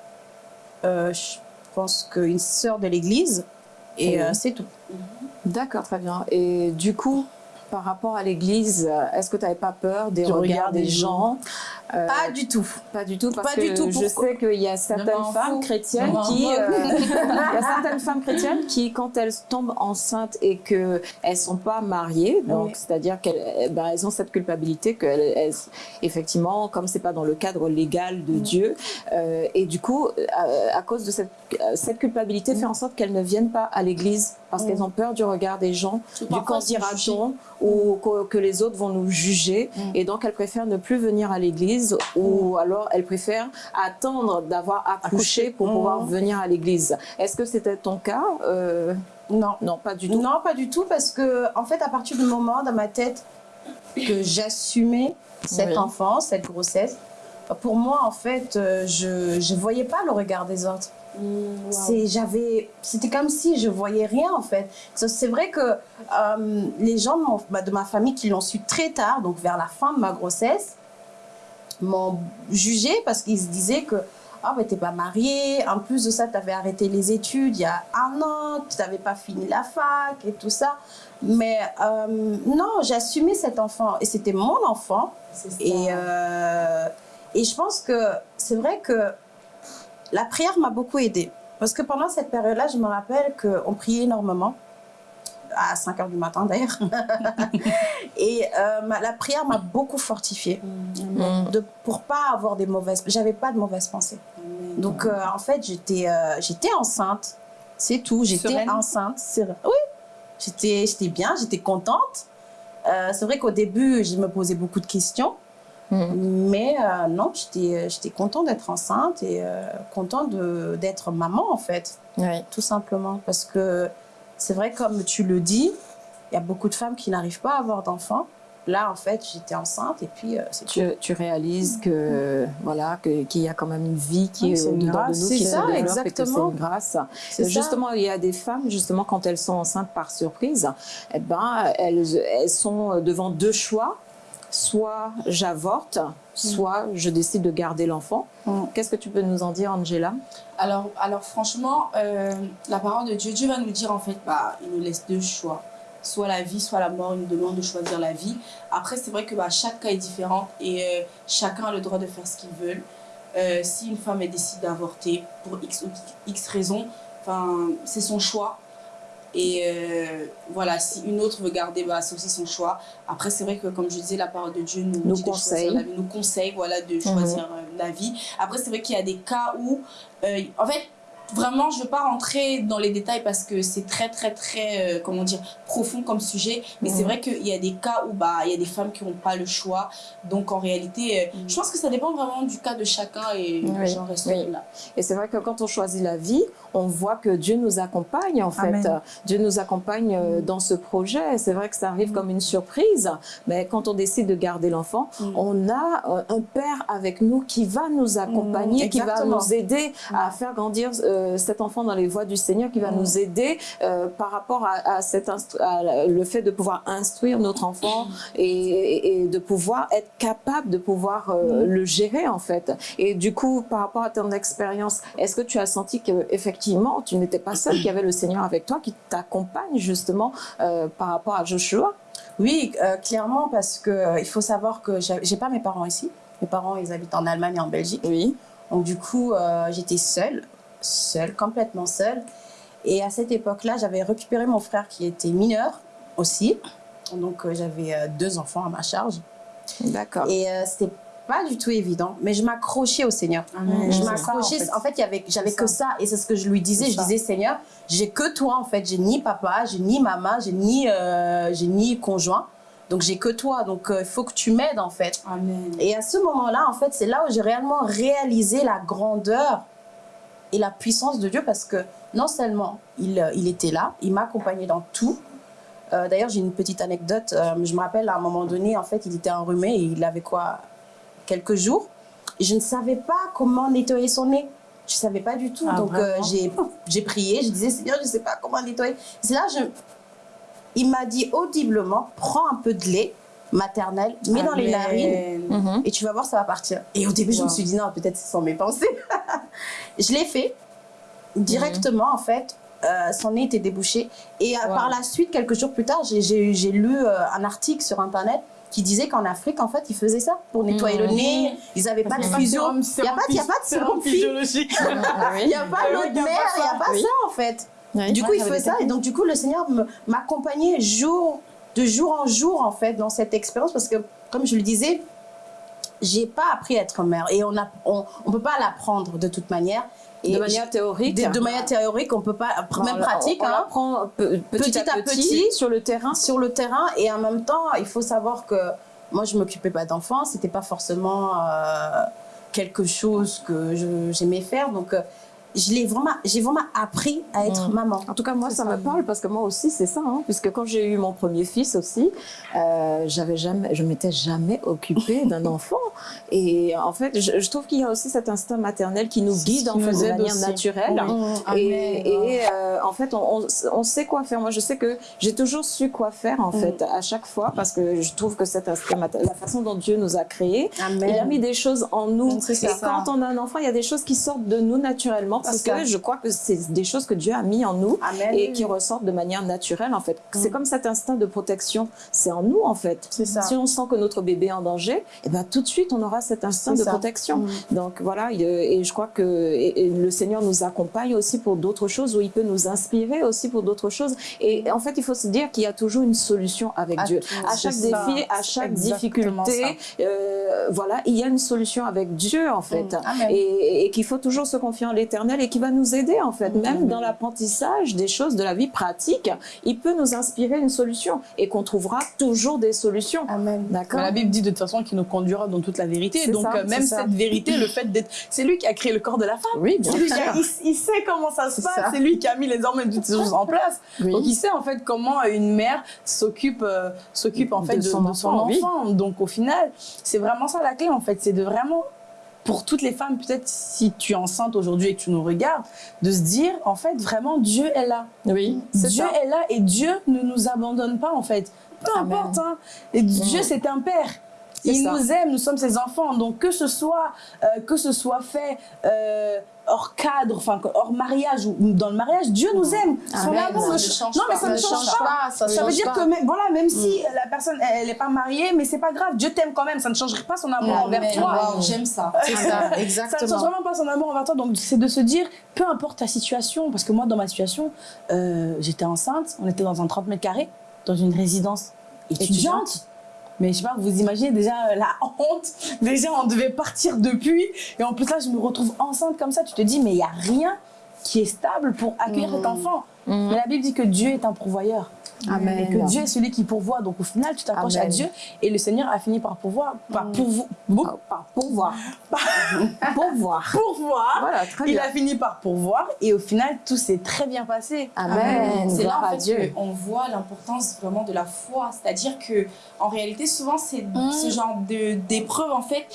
E: euh, je pense qu'une sœur de l'église, et euh, c'est tout.
A: D'accord, très bien. Et du coup, par rapport à l'église, euh, est-ce que tu n'avais pas peur des
B: Du
A: regards
B: regard
A: des
B: des
A: gens Euh,
E: Pas du tout.
A: Pas du tout, parce
E: Pas
A: que
E: du tout,
A: je sais qu'il y a certaines femmes chrétiennes qui, euh, il y a certaines femmes chrétiennes qui, quand elles tombent enceintes et que elles sont pas mariées, donc
E: Oui.
A: c'est-à-dire qu'elles, ben, elles ont cette culpabilité que, elles- elles- effectivement, comme c'est pas dans le cadre légal de Dieu, euh, et du coup, à, à cause de cette, euh, cette culpabilité, fait en sorte qu'elles ne viennent pas à l'église parce qu'elles ont peur du regard des gens, du qu'en dira-t-on, ou que, que les autres vont nous juger, et donc elles préfèrent ne plus venir à l'église ou alors elles préfèrent attendre d'avoir accouché pour pouvoir venir à l'église. Est-ce que c'était ton cas Euh,
E: Non.
A: Non, pas du tout.
E: Non, pas du tout, parce que, en fait, à partir du moment dans ma tête que j'assumais cet
A: Oui.
E: enfant, cette grossesse, pour moi, en fait, euh, je ne voyais pas le regard des autres. C'est, j'avais, c'était comme si je voyais rien en fait. C'est vrai que euh, les gens de, mon- bah, de ma famille qui l'ont su très tard, donc vers la fin de ma grossesse, m'ont jugé parce qu'ils se disaient que ah mais t'es pas mariée, en plus de ça tu avais arrêté les études il y a un an, tu n'avais pas fini la fac et tout ça. Mais euh, non, j'ai assumé cet enfant et c'était mon enfant. Et, euh, et je pense que c'est vrai que la prière m'a beaucoup aidée. parce que pendant cette période-là, je me rappelle qu'on priait énormément, à 5 heures du matin d'ailleurs. et euh, ma- la prière m'a beaucoup fortifiée
A: Mm.
E: de, pour pas avoir des mauvaises. J'avais pas de mauvaises pensées. Donc euh, en fait, j'étais euh, j'étais enceinte. C'est tout. J'étais enceinte. C'est- Oui. J'étais j'étais bien, j'étais contente. Euh, c'est vrai qu'au début, je me posais beaucoup de questions. Mais euh, non, j'étais j'étais contente d'être enceinte et euh, contente d'être maman en fait,
A: Oui.
E: tout simplement. Parce que c'est vrai, comme tu le dis, il y a beaucoup de femmes qui n'arrivent pas à avoir d'enfants. Là, en fait, j'étais enceinte et puis euh, c'est.
A: Tu, tu réalises que voilà qu'il y a quand même une vie qui
E: Oui,
A: est
E: c'est une
A: au-dedans de
E: grâce.
A: nous,
E: C'est
A: qui
E: ça,
A: se
E: exactement.
A: une grâce.
E: Ça.
A: Justement, il y a des femmes, justement, quand elles sont enceintes par surprise, eh ben, elles, elles sont devant deux choix. Soit j'avorte, soit je décide de garder l'enfant.
E: Mm.
A: Qu'est-ce que tu peux nous en dire, Angela?
D: Alors, alors franchement, euh, la parole de Dieu, Dieu va nous dire en fait, bah, il nous laisse deux choix. Soit la vie, soit la mort, il nous demande de choisir la vie. Après, c'est vrai que bah, chaque cas est différent et euh, chacun a le droit de faire ce qu'il veut. Euh, si une femme elle décide d'avorter pour X ou X raison, c'est son choix. Et euh, voilà, si une autre veut garder, bah, c'est aussi son choix. Après, c'est vrai que, comme je disais, la parole de Dieu nous,
A: Nous
D: dit de
A: conseille.
D: choisir la vie, nous conseille voilà, de choisir euh, la vie. Après, c'est vrai qu'il y a des cas où, euh, en fait, vraiment, je ne veux pas rentrer dans les détails parce que c'est très, très, très, euh, comment dire, profond comme sujet. Mais c'est vrai qu'il y a des cas où bah, il y a des femmes qui n'ont pas le choix. Donc, en réalité, euh, je pense que ça dépend vraiment du cas de chacun et
A: Oui,
D: j'en reste
A: oui.
D: là.
A: Et c'est vrai que quand on choisit la vie, on voit que Dieu nous accompagne en fait.
B: Amen.
A: Dieu nous accompagne euh, dans ce projet. C'est vrai que ça arrive comme une surprise, mais quand on décide de garder l'enfant,
E: Mm.
A: on a un père avec nous qui va nous accompagner,
E: Mm,
A: qui va nous aider à faire grandir euh, cet enfant dans les voies du Seigneur, qui va
E: Mm.
A: nous aider euh, par rapport à, le fait de pouvoir instruire notre enfant et, et- de pouvoir être capable de pouvoir euh, le gérer en fait. Et du coup, par rapport à ton expérience, est-ce que tu as senti que effectivement tu n'étais pas seule, qu'il y avait le Seigneur avec toi qui t'accompagne justement euh, par rapport à Joshua?
E: Oui, euh, clairement, parce que euh, il faut savoir que j'ai pas mes parents ici. Mes parents, ils habitent en Allemagne et en Belgique.
A: Oui.
E: Donc du coup, euh, j'étais seule, seule, complètement seule. Et à cette époque-là, j'avais récupéré mon frère qui était mineur aussi. Donc euh, j'avais euh, deux enfants à ma charge.
A: D'accord.
E: Et euh, c'était pas du tout évident, mais je m'accrochais au Seigneur.
D: Amen.
E: Je m'accrochais.
B: en fait.
E: En j'avais que
B: ça.
E: Et c'est ce que je lui disais. Je
B: ça.
E: disais, Seigneur, j'ai que toi, en fait. J'ai ni papa, j'ai ni maman, j'ai ni, euh, j'ai ni conjoint. Donc, j'ai que toi. Donc, il faut que tu m'aides, en fait.
D: Amen.
E: Et à ce moment-là, en fait, c'est là où j'ai réellement réalisé la grandeur et la puissance de Dieu parce que non seulement il, euh, il était là, il m'accompagnait dans tout. Euh, D'ailleurs, j'ai une petite anecdote. Euh, je me rappelle à un moment donné, en fait, il était enrhumé et il avait quoi Quelques jours. Je ne savais pas comment nettoyer son nez. Je ne savais pas du tout.
B: Ah,
E: Donc, euh, j'ai j'ai prié. Je disais, Seigneur, je ne sais pas comment nettoyer. C'est là, je... il m'a dit audiblement prends un peu de lait maternel, mets dans les narines.
A: Mhm.
E: et tu vas voir, ça va partir. Et au début, je me suis dit, non, peut-être ce sont mes pensées. je l'ai fait directement, en fait. euh, son nez était débouché. Et euh,
A: Wow.
E: par la suite, quelques jours plus tard, j'ai- lu euh, un article sur Internet qui disait qu'en Afrique, en fait, ils faisaient ça pour nettoyer le
A: Mhm.
E: nez. Ils n'avaient pas de fusion. Il n'y a pas, il y a pas de sérum
B: physiologique.
E: Il n'y a pas l'eau de mer, il n'y a pas ça, en fait.
A: Oui.
E: Du coup, il
B: j'avais
E: fait ça. Et donc, du coup, le Seigneur m'accompagnait jour, de jour en jour, en fait, dans cette expérience. Parce que, comme je le disais, j'ai pas appris à être mère. Et on ne on, on peut pas l'apprendre de toute manière. Et
A: de manière théorique.
E: de, de manière théorique, on peut pas, même
A: On-
E: pratique,
A: on,
E: hein,
A: l'apprend petit,
E: Petit
A: à petit,
E: petit.
A: sur le terrain.
E: sur le terrain. Et en même temps, il faut savoir que moi, je m'occupais pas d'enfants. C'était pas forcément euh, quelque chose que j'aimais faire. Donc, euh, je l'ai vraiment, j'ai vraiment appris à être
A: Mm.
E: maman.
A: En tout cas, moi, ça,
E: ça.
A: me parle parce que moi aussi, c'est ça. hein, puisque quand j'ai eu mon premier fils aussi, euh, j'avais jamais, je m'étais jamais occupée d'un enfant. Et en fait, je, je trouve qu'il y a aussi cet instinct maternel qui nous guide en fait de manière
B: aussi.
A: naturelle.
E: Mm.
A: Et, et, euh, en fait, on, on- on sait quoi faire. Moi, je sais que j'ai toujours su quoi faire en fait à chaque fois parce que je trouve que cet instinct maternel, la façon dont Dieu nous a créés,
E: Amen.
A: il a mis des choses en nous. Et
E: ça.
A: quand on a un enfant, il y a des choses qui sortent de nous naturellement parce que je crois que c'est des choses que Dieu a mis en nous
E: Amen.
A: et qui ressortent de manière naturelle en fait. C'est comme cet instinct de protection, c'est en nous en fait.
E: Ça.
A: Si on sent que notre bébé est en danger, et ben tout de suite on aura cet instinct de
E: ça.
A: protection.
E: Mm.
A: Donc voilà, il- et je crois que et- et le Seigneur nous accompagne aussi pour d'autres choses, où il peut nous inspirer aussi pour d'autres choses. Et en fait, il faut se dire qu'il y a toujours une solution avec
E: À
A: Dieu.
E: tout,
A: À chaque
E: ça.
A: défi, à chaque difficulté, euh, voilà, il y a une solution avec Dieu en fait.
E: Mm.
A: Et, et qu'il faut toujours se confier en l'Éternel et qui va nous aider en fait, même dans l'apprentissage des choses de la vie pratique, il peut nous inspirer une solution et qu'on trouvera toujours des solutions.
E: Amen.
A: D'accord
B: la Bible dit de toute façon qu'il nous conduira dans toute la vérité. Donc
A: ça,
B: euh, même
A: ça.
B: cette vérité, le fait d'être, c'est lui qui a créé le corps de la femme.
A: Oui, bien sûr.
B: a- il, il sait comment ça se passe. C'est lui qui a mis les hormones toutes ces choses en place.
A: Oui.
B: Donc il sait en fait comment une mère s'occupe euh, s'occupe en
A: De
B: fait de,
A: son
B: de son
A: enfant, oui.
B: enfant. Donc au final, c'est vraiment ça la clé en fait, c'est de vraiment pour toutes les femmes, peut-être si tu es enceinte aujourd'hui et que tu nous regardes, de se dire en fait vraiment Dieu est là.
A: Oui, c'est
B: Dieu
A: ça.
B: est là et Dieu ne nous abandonne pas en fait. Peu
A: Amen.
B: importe. Hein. Et Dieu c'est un père. Il
A: ça.
B: nous aime, nous sommes ses enfants. Donc que ce soit euh, que ce soit fait euh, hors cadre, enfin hors mariage ou dans le mariage, Dieu nous aime. Son amour
D: Ça
B: ne
D: ne
B: ch-
D: change
B: Non mais
D: pas.
B: ça ne change pas.
E: ça,
B: veut dire
E: pas.
B: que même, voilà, même si la personne elle n'est pas mariée, mais c'est pas grave, Dieu t'aime quand même. Ça ne changerait pas son amour envers toi.
D: Waouh, j'aime ça.
E: C'est ça,
B: Ça ne change
E: exactement.
B: vraiment pas son amour envers toi. Donc, c'est de se dire, peu importe ta situation, parce que moi, dans ma situation, euh, j'étais enceinte, on était dans un 30 mètres carrés, dans une résidence étudiante. Mais je sais pas, vous imaginez déjà euh, la honte. Déjà, on devait partir depuis. Et en plus, là, je me retrouve enceinte comme ça. Tu te dis, mais il n'y a rien qui est stable pour accueillir cet enfant.
A: Mhm.
B: Mais la Bible dit que Dieu est un pourvoyeur.
A: Amen.
B: Et que Dieu est celui qui pourvoit. Donc, au final, tu t'accroches à. Dieu. Et le Seigneur a fini par pourvoir. Par pourvo- beau-
A: Par pourvoir. pourvoir.
B: pourvoir.
A: Voilà, très
B: Il
A: bien.
B: a fini par pourvoir et au final tout s'est très bien passé.
A: Amen.
D: C'est là en
A: à
D: fait
A: Dieu.
D: qu'on voit l'importance vraiment de la foi. C'est-à-dire que en réalité, souvent, c'est ce genre d'épreuves en fait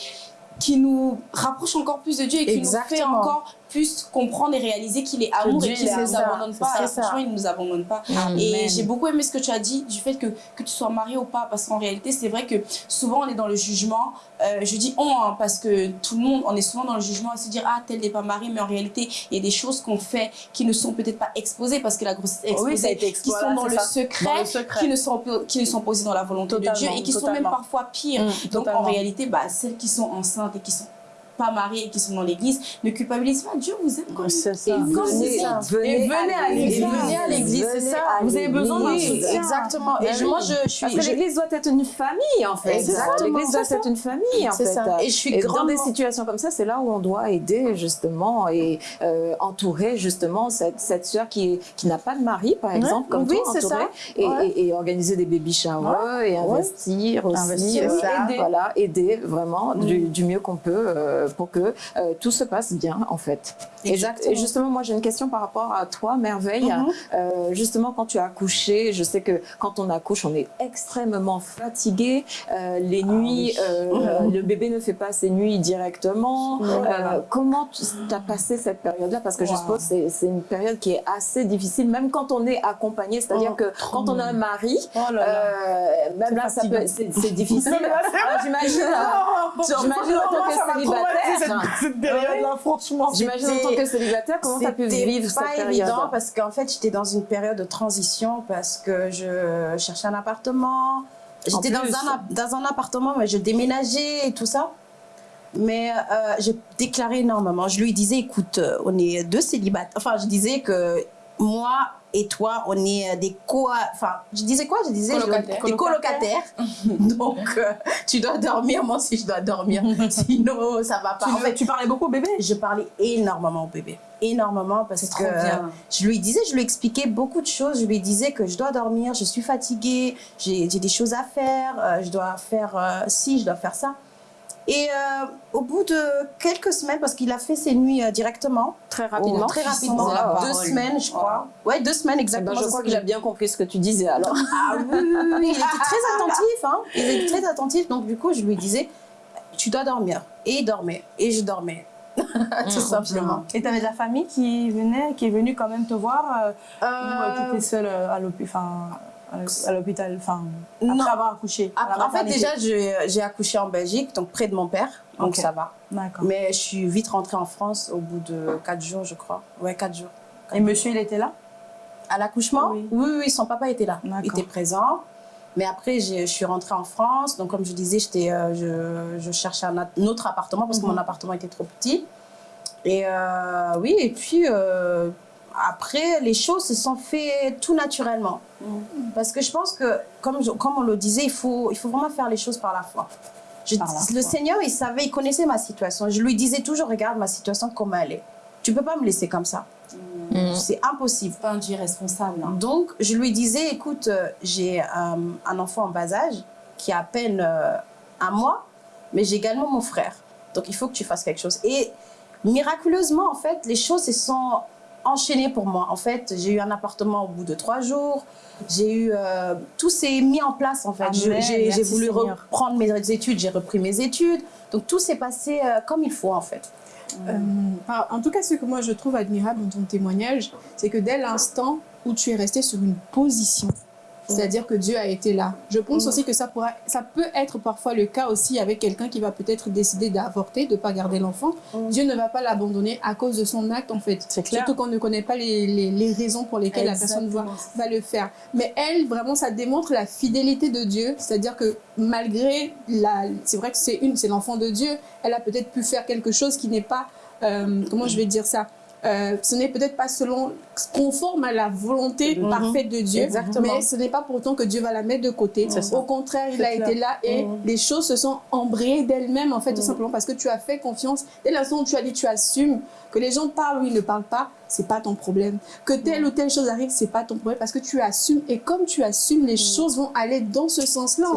D: qui nous rapproche encore plus de Dieu et qui nous fait encore plus comprendre et réaliser qu'il est amour
B: Dieu,
D: et qu'il
B: il
D: ne nous abandonne pas. franchement, il ne nous abandonne pas. Et j'ai beaucoup aimé ce que tu as dit du fait que, que tu sois marié ou pas, parce qu'en réalité, c'est vrai que souvent on est dans le jugement. Euh, je dis on, hein, parce que tout le monde, on est souvent dans le jugement à se dire ah, tel n'est pas marié, mais en réalité, il y a des choses qu'on fait qui ne sont peut-être pas exposées parce que la grossesse est exposée,
B: Oui, ça a été
D: qui sont dans le, secret,
B: Dans le secret.
D: qui ne sont qui ne sont posées dans la volonté de Dieu et qui sont même parfois pires.
B: Mm,
D: Donc en réalité, bah, celles qui sont enceintes et qui sont pas mariées et qui sont dans l'église ne culpabilisent pas. Dieu vous aime.
B: C'est ça.
D: Et comme
A: Venez, venez,
B: à l'église.
E: Venez à l'église, c'est ça.
B: Vous avez besoin d'un
A: l'église.
B: soutien.
E: Exactement. Et
A: Ben
E: moi, je, je suis.
A: Parce que
E: je-
A: l'église doit être une famille, en fait.
E: Exactement,
A: L'église doit être une famille, en fait.
E: ça. Et je suis
A: Et dans des situations comme ça, c'est là où on doit aider, justement, et euh, entourer, justement, cette, cette sœur qui, qui n'a pas de mari, par exemple, comme
E: Oui,
A: toi,
E: c'est
A: entourer,
E: ça.
A: et,
E: Ouais.
A: et- et organiser des baby showers, et investir aussi.
B: Investir,
A: euh,
B: ça.
A: aider. Voilà, aider vraiment du, du mieux qu'on peut euh, pour que euh, tout se passe bien, en fait.
E: Exactement.
A: Et, justement, moi, j'ai une question par rapport à toi, Merveille.
E: Mhm.
A: Euh, justement, quand tu as accouché, je sais que quand on accouche, on est extrêmement fatigué. Euh, les nuits, euh, le bébé ne fait pas ses nuits directement. Euh, comment tu as passé cette période-là? Parce que je suppose que c'est- c'est une période qui est assez difficile, même quand on est accompagné. C'est-à-dire que quand on a un mari,
B: Oh là là.
A: euh, même là, ça peut- c'est difficile. Alors, J'imagine, euh, j'imagine en tant que célibataire.
B: Cette période-là, franchement.
A: J'imagine en tant que célibataire, comment tu as pu
E: C'était
A: vivre
E: pas
A: cette période
E: évident parce qu'en fait j'étais dans une période de transition parce que je cherchais un appartement. J'étais dans un, dans un appartement mais je déménageais et tout ça. Mais euh, j'ai déclaré énormément. Je lui disais écoute, euh, on est deux célibataires. Enfin, je disais que moi et toi, on est des co. Enfin, je disais quoi? Je disais des colocataires. Donc, euh, tu dois dormir, moi aussi je dois dormir. Sinon, ça va pas.
B: Tu,
E: En fait,
B: tu parlais beaucoup au bébé
E: je parlais énormément au bébé. Énormément parce que
D: bien.
E: je lui disais, je lui expliquais beaucoup de choses. Je lui disais que je dois dormir, je suis fatiguée, j'ai j'ai des choses à faire, euh, je dois faire euh, ci, je dois faire ça. Et euh, au bout de quelques semaines, parce qu'il a fait ses nuits euh, directement,
A: Très rapidement.
E: très rapidement, deux
D: parole.
E: semaines, je crois. Ouais, deux semaines
A: Eh ben,
E: exactement.
A: je crois
E: ce
A: qu'il a bien compris ce que tu disais alors.
E: ah oui, oui, oui, oui, il était très attentif, hein. Il était très attentif. Donc, du coup, je lui disais, tu dois dormir. Et il dormait. Et je dormais. Tout simplement.
B: Et t'avais de la famille qui venait, qui est venue quand même te voir euh, ou euh,
E: Euh,
B: t'étais seule euh, à l'hôpital à l'hôpital, enfin,
E: Non.
B: après avoir accouché
E: Après, en fait, déjà, j'ai accouché en Belgique, donc près de mon père, donc ça va. Mais je suis vite rentrée en France au bout de 4 jours, je crois. Ouais, 4 jours.
B: Et monsieur, il était là?
E: À l'accouchement?
B: Oui.
E: oui. oui, son papa était là. Il était présent. Mais après, je suis rentrée en France. Donc, comme je disais, euh, je, je cherchais un autre appartement parce que
B: Mhm.
E: mon appartement était trop petit. Et euh, oui, et puis euh, après, les choses se sont faites tout naturellement.
B: Mhm.
E: Parce que je pense que, comme, je- comme on le disait, il faut, il faut vraiment faire les choses par la foi. Je-
B: Par la
E: le
B: foi.
E: Seigneur, il savait, il connaissait ma situation. Je lui disais toujours, regarde ma situation, comment elle est. Tu peux pas me laisser comme ça.
A: Mm.
E: C'est impossible.
D: C'est pas un Dieu responsable. hein.
E: Donc, je lui disais, écoute, euh, j'ai euh, un enfant en bas âge qui a à peine euh, un mois, mais j'ai également mon frère. Donc, il faut que tu fasses quelque chose. Et miraculeusement, en fait, les choses se sont enchaînées pour moi. En fait, j'ai eu un appartement au bout de trois jours. J'ai eu... euh, tout s'est mis en place, en fait. Je- J'ai voulu
B: Seigneur.
E: reprendre mes études, j'ai repris mes études. Donc, tout s'est passé euh, comme il faut, en fait.
C: Euh, en tout cas, ce que moi je trouve admirable dans ton témoignage, c'est que dès l'instant où tu es resté sur une position, c'est-à-dire que Dieu a été là. Je pense
E: Mm.
C: aussi que ça, pourra, ça peut être parfois le cas aussi avec quelqu'un qui va peut-être décider d'avorter, de ne pas garder l'enfant.
E: Mm.
C: Dieu ne va pas l'abandonner à cause de son acte, en fait.
B: C'est clair.
C: Surtout qu'on ne connaît pas les, les- les raisons pour lesquelles la personne va le faire. Mais elle, vraiment, ça démontre la fidélité de Dieu. C'est-à-dire que malgré la... C'est vrai que c'est une, c'est l'enfant de Dieu. Elle a peut-être pu faire quelque chose qui n'est pas... euh, comment je vais dire ça? Euh, ce n'est peut-être pas selon conforme à la volonté parfaite de Dieu,
E: Exactement.
C: mais ce n'est pas pour autant que Dieu va la mettre de côté. Au contraire, il a
B: clair.
C: été là et
E: Mhm.
C: les choses se sont embrayées d'elles-mêmes en fait, tout
E: Mhm.
C: simplement parce que tu as fait confiance. Dès l'instant où tu as dit, tu assumes que les gens parlent ou ils ne parlent pas, c'est pas ton problème. Que telle ou telle chose arrive, c'est pas ton problème parce que tu assumes et comme tu assumes, les choses vont aller dans ce sens-là.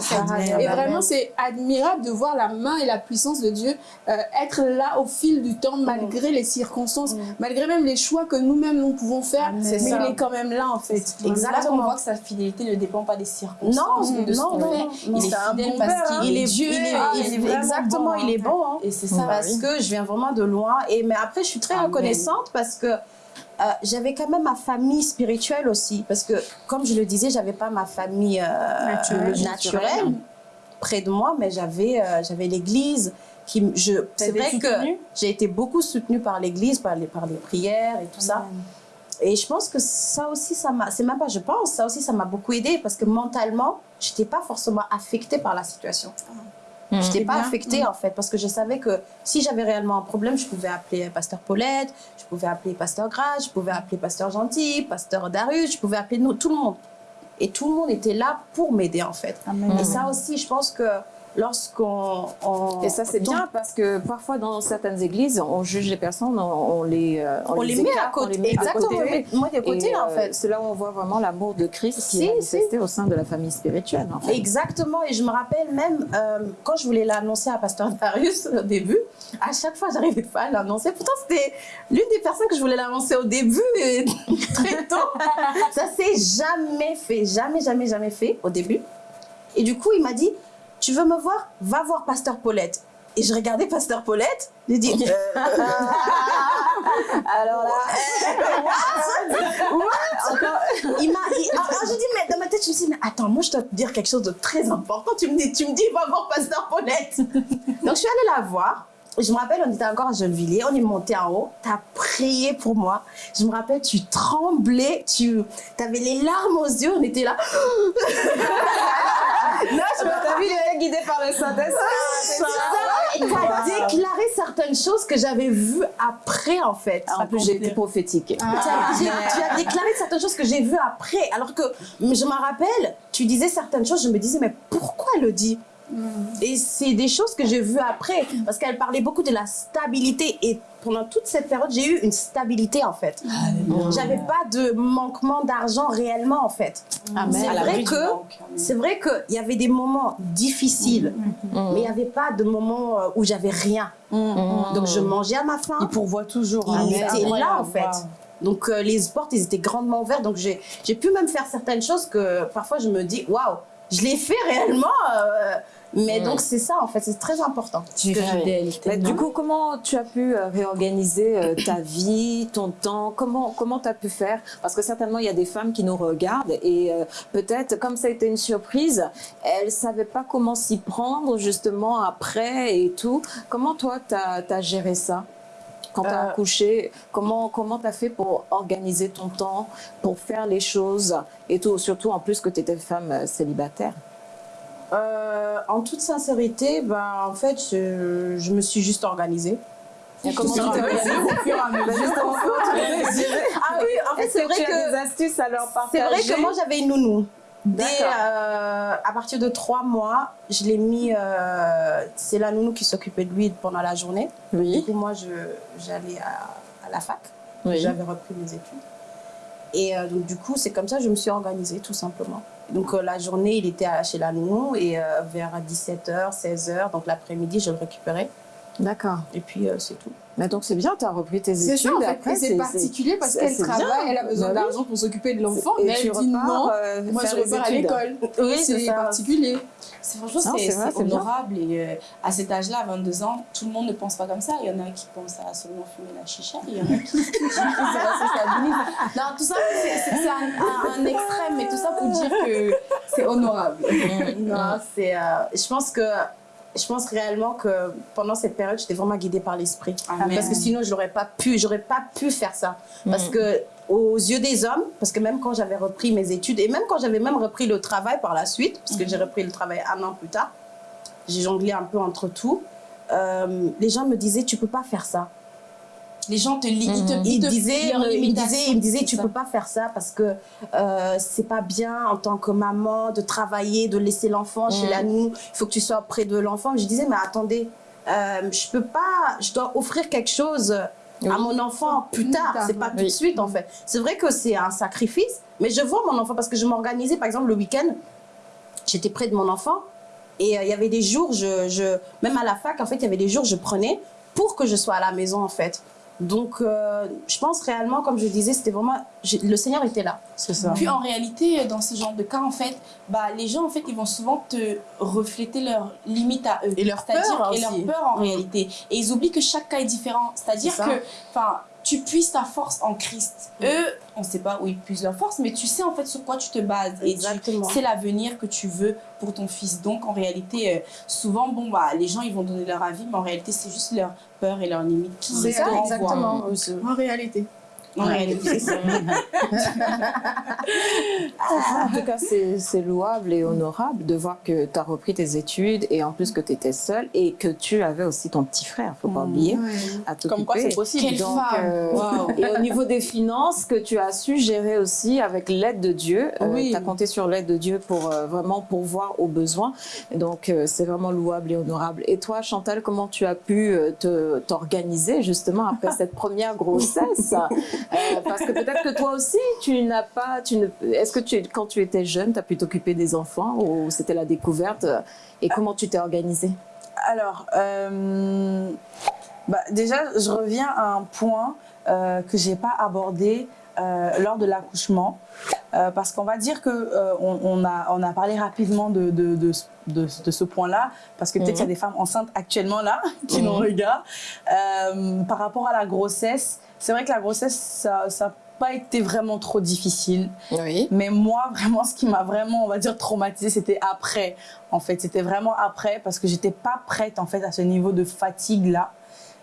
C: Et vraiment, c'est admirable de voir la main et la puissance de Dieu euh, être là au fil du temps, malgré les circonstances, malgré même les choix que nous-mêmes nous pouvons faire.
E: Amen.
C: mais
E: ça.
C: il est quand même là en fait.
D: Là qu'on
E: Exactement.
D: voit que sa fidélité ne dépend pas des
E: Non,
D: circonstances, mais de
E: non, non, non.
D: Il est
E: C'est un
D: fidèle
E: bon
D: parce
E: hein.
D: qu'il est
E: il
D: Dieu.
E: il est,
B: Ah,
E: il est-
B: est
E: exactement,
B: bon,
E: il est
B: hein.
E: bon. hein.
D: Et c'est ça.
A: Bah
E: parce que je viens vraiment de loin. Et, mais après, je suis très
D: Amen.
E: reconnaissante parce que euh, j'avais quand même ma famille spirituelle aussi. Parce que, comme je le disais, j'avais pas ma famille euh,
C: Naturelle.
E: naturelle près de moi, mais j'avais euh, j'avais l'église. qui je C'est vrai que j'ai été beaucoup soutenue par l'église, par les, par les prières et tout ça. Et je pense que ça aussi, ça m'a, c'est même pas je pense, ça aussi, ça m'a beaucoup aidé parce que mentalement, j'étais pas forcément affectée par la situation.
A: Mm.
E: Je n'étais pas
C: bien.
E: affectée en fait parce que je savais que si j'avais réellement un problème, je pouvais appeler Pasteur Paulette, je pouvais appeler Pasteur Gras, je pouvais appeler Pasteur Gentil, Pasteur Darius, je pouvais appeler nous, tout le monde. Et tout le monde était là pour m'aider en fait.
B: Amen.
E: Et ça aussi, je pense que lorsqu'on... on-
A: Et ça, c'est bien parce que parfois, dans certaines églises, on juge les personnes, on, on les, euh,
E: On, les met à côté.
A: met
E: Exactement,
A: côté.
E: on les met- de côté
A: Et,
E: en
A: euh,
E: fait.
A: C'est là où on voit vraiment l'amour de Christ qui
E: Si,
A: est manifesté au sein de la famille spirituelle. En fait.
E: Exactement, et je me rappelle même euh, quand je voulais l'annoncer à Pasteur Darius au début, à chaque fois j'arrivais pas à l'annoncer. Pourtant, c'était l'une des personnes que je voulais l'annoncer au début et très tôt. Ça s'est jamais fait, jamais, jamais, jamais fait au début. Et du coup, il m'a dit Tu veux me voir? Va voir Pasteur Paulette. Et je regardais Pasteur Paulette, j'ai dit euh,
A: Alors là,
E: il m'a. il- alors, alors, j'ai dit, mais dans ma tête, je me suis dit, mais attends, moi, je dois te dire quelque chose de très important. Tu me dis, tu me dis, va voir Pasteur Paulette. Donc, je suis allée la voir. Je me rappelle, on était encore à Gennevilliers, on est monté en haut, tu as prié pour moi. Je me rappelle, tu tremblais, tu avais les larmes aux yeux, on était là. Là, je me
A: t'as vu, il guidé par le Saint-Esprit.
E: Et tu as déclaré certaines choses que j'avais vues après, en fait.
A: En plus, été prophétique.
E: Tu as, j'ai- tu as déclaré certaines choses que j'ai vues après. Alors que je me rappelle, tu disais certaines choses, je me disais, mais pourquoi elle le dit? Et c'est des choses que j'ai vues après. Parce qu'elle parlait beaucoup de la stabilité. Et pendant toute cette période, j'ai eu une stabilité, en fait. J'avais pas de manquement d'argent réellement, en fait.
A: Amen.
E: C'est
D: À
E: vrai que-. C'est vrai qu'il y avait des moments difficiles,
A: Mm.
E: mais il n'y avait pas de moments euh, où j'avais rien.
A: Mm.
E: Donc je mangeais à ma faim.
B: Il pourvoit toujours.
E: Il
B: hein.
E: était
B: C'est
E: là en fait. Donc euh, les portes, ils étaient grandement ouvertes. Donc j'ai j'ai pu même faire certaines choses que parfois je me dis, waouh, je l'ai fait réellement. euh, Mais donc, c'est ça, en fait, c'est très important.
A: Du coup, comment tu as pu euh, réorganiser euh, ta vie, ton temps? Comment comment tu as pu faire? Parce que certainement, il y a des femmes qui nous regardent et euh, peut-être, comme ça a été une surprise, elles ne savaient pas comment s'y prendre justement après et tout. Comment toi, tu as, géré ça? Quand tu as
B: Euh,
A: accouché, comment comment tu as fait pour organiser ton temps, pour faire les choses et tout, surtout en plus que tu étais femme célibataire?
E: Euh, en toute sincérité, ben, en fait, je, je me suis juste organisée.
A: Comment tu t'es
E: Ah oui, en fait, c'est
A: que
E: vrai
A: as
E: que
A: des astuces à leur
E: C'est vrai que moi j'avais une nounou. Dès, euh, à partir de trois mois, je l'ai mis. euh, c'est la nounou qui s'occupait de lui pendant la journée. Du
A: Oui.
E: coup, moi, j'allais à, à la fac.
A: Oui.
E: J'avais repris mes études. Et euh, donc, du coup, c'est comme ça que je me suis organisée, tout simplement. Donc, euh, la journée, il était à- chez la nounou et euh, vers 17h, 16h, donc l'après-midi, je le récupérais.
A: D'accord.
E: Et puis, euh, c'est tout.
A: Mais donc c'est bien, tu as repris tes
C: C'est
A: études.
C: ça en fait. c'est particulier parce
A: c'est-
C: qu'elle
A: c'est
C: travaille,
A: bien.
C: elle a besoin
A: Bah oui.
C: d'argent pour s'occuper de l'enfant, mais elle dit
A: repars,
C: non.
A: euh,
C: Moi, je repars à l'école.
E: Oui, c'est
C: c'est particulier.
D: C'est franchement, c'est
A: c'est
D: c'est
A: c'est
D: honorable. Et euh, à cet âge-là, à 22 ans, tout le monde ne pense pas comme ça. Il y en a qui pensent à seulement fumer la chicha. Il y en a qui, qui se responsabilisent. Non, tout ça, c'est- c'est c'est un, un- un extrême, mais tout ça pour dire que c'est honorable.
E: Non, c'est. euh, je pense que. Je pense réellement que pendant cette période, j'étais vraiment guidée par l'esprit. Parce que sinon, je n'aurais pas pu, j'aurais pas pu faire ça. Parce que aux yeux des hommes, parce que même quand j'avais repris mes études et même quand j'avais même repris le travail par la suite, parce que j'ai repris le travail un an plus tard, j'ai jonglé un peu entre tout. euh, les gens me disaient, tu peux pas faire ça.
D: Les gens te limitent.
A: Mhm.
D: te-
E: Il disait, il disait, il me disait,
D: c'est
E: tu
D: ça.
E: peux pas faire ça parce que euh, c'est pas bien en tant que maman de travailler, de laisser l'enfant chez la nounou. Il faut que tu sois près de l'enfant. Je disais, mais attendez, euh, je peux pas, je dois offrir quelque chose à mon enfant plus tard.
C: tard,
E: C'est pas tout de suite en fait. C'est vrai que c'est un sacrifice, mais je vois mon enfant parce que je m'organisais, par exemple, le week-end, j'étais près de mon enfant et euh, il y avait des jours, je, je, même à la fac, en fait, il y avait des jours, je prenais pour que je sois à la maison en fait. Donc, euh, je pense réellement, comme je disais, c'était vraiment. Le Seigneur était là.
B: C'est ça.
D: Puis en réalité, dans ce genre de cas, en fait, bah, les gens, en fait, ils vont souvent te refléter leurs limites à eux.
B: Et leur peur
D: Et leur peur en réalité. Et ils oublient que chaque cas est différent. C'est-à-dire que, enfin, tu puisses ta force en Christ. Eux, on ne sait pas où ils puisent leur force, mais tu sais en fait sur quoi tu te bases. Et
E: Exactement.
D: c'est l'avenir que tu veux pour ton fils. Donc en réalité, euh, souvent, bon, bah, les gens, ils vont donner leur avis, mais en réalité, c'est juste leur peur et leurs limites qui renvoient.
E: exactement.
C: En réalité.
D: En réalité, ça.
A: En tout cas, c'est louable et honorable de voir que tu as repris tes études et en plus que tu étais seule et que tu avais aussi ton petit frère, faut pas oublier, à t'occuper.
B: Comme quoi, c'est possible.
D: Quelle
A: Donc,
D: femme
A: euh. Et au niveau des finances, que tu as su gérer aussi avec l'aide de Dieu.
B: Oui.
A: tu as compté sur l'aide de Dieu pour euh, vraiment pourvoir aux besoins. Donc, euh, c'est vraiment louable et honorable. Et toi, Chantal, comment tu as pu euh, t'organiser justement après cette première grossesse? Euh, Parce que peut-être que toi aussi, tu n'as pas. Tu ne, Est-ce que tu, quand tu étais jeune, tu as pu t'occuper des enfants ou c'était la découverte Et comment tu t'es organisée
B: Alors, euh, bah, déjà, je reviens à un point euh, que j'ai pas abordé euh, lors de l'accouchement, Euh, parce qu'on va dire que euh, on, on a on a parlé rapidement de de, de, ce point-là, parce que peut-être il y a des femmes enceintes actuellement là qui nous regardent. Euh, par rapport à la grossesse, c'est vrai que la grossesse ça ça n'a pas été vraiment trop difficile.
A: Oui.
B: Mais moi, vraiment, ce qui m'a vraiment, on va dire, traumatisée, c'était après. En fait, c'était vraiment après parce que j'étais pas prête, en fait, à ce niveau de fatigue-là.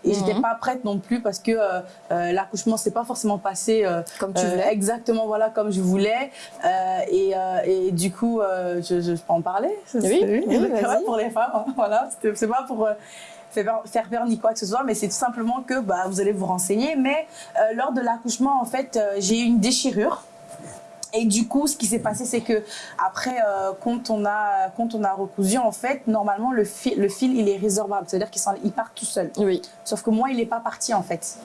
B: Et j'étais
A: Mhm.
B: pas prête non plus parce que euh, euh, l'accouchement s'est pas forcément passé euh,
A: Comme tu
B: euh,
A: voulais.
B: exactement voilà comme je voulais Euh, et, et du coup je, je, peux en parler?
A: Oui, oui,
B: vrai pour les femmes hein, voilà c'est pas pour faire peur- ni quoi que ce soit mais c'est tout simplement que bah, vous allez vous renseigner mais euh, lors de l'accouchement en fait euh, j'ai eu une déchirure et du coup, ce qui s'est passé, c'est que après, euh, quand on a quand on a recousu, en fait, normalement le fil, le fil, il est résorbable, c'est-à-dire qu'il il part tout seul.
A: Oui.
B: Sauf que moi, il n'est pas parti en fait.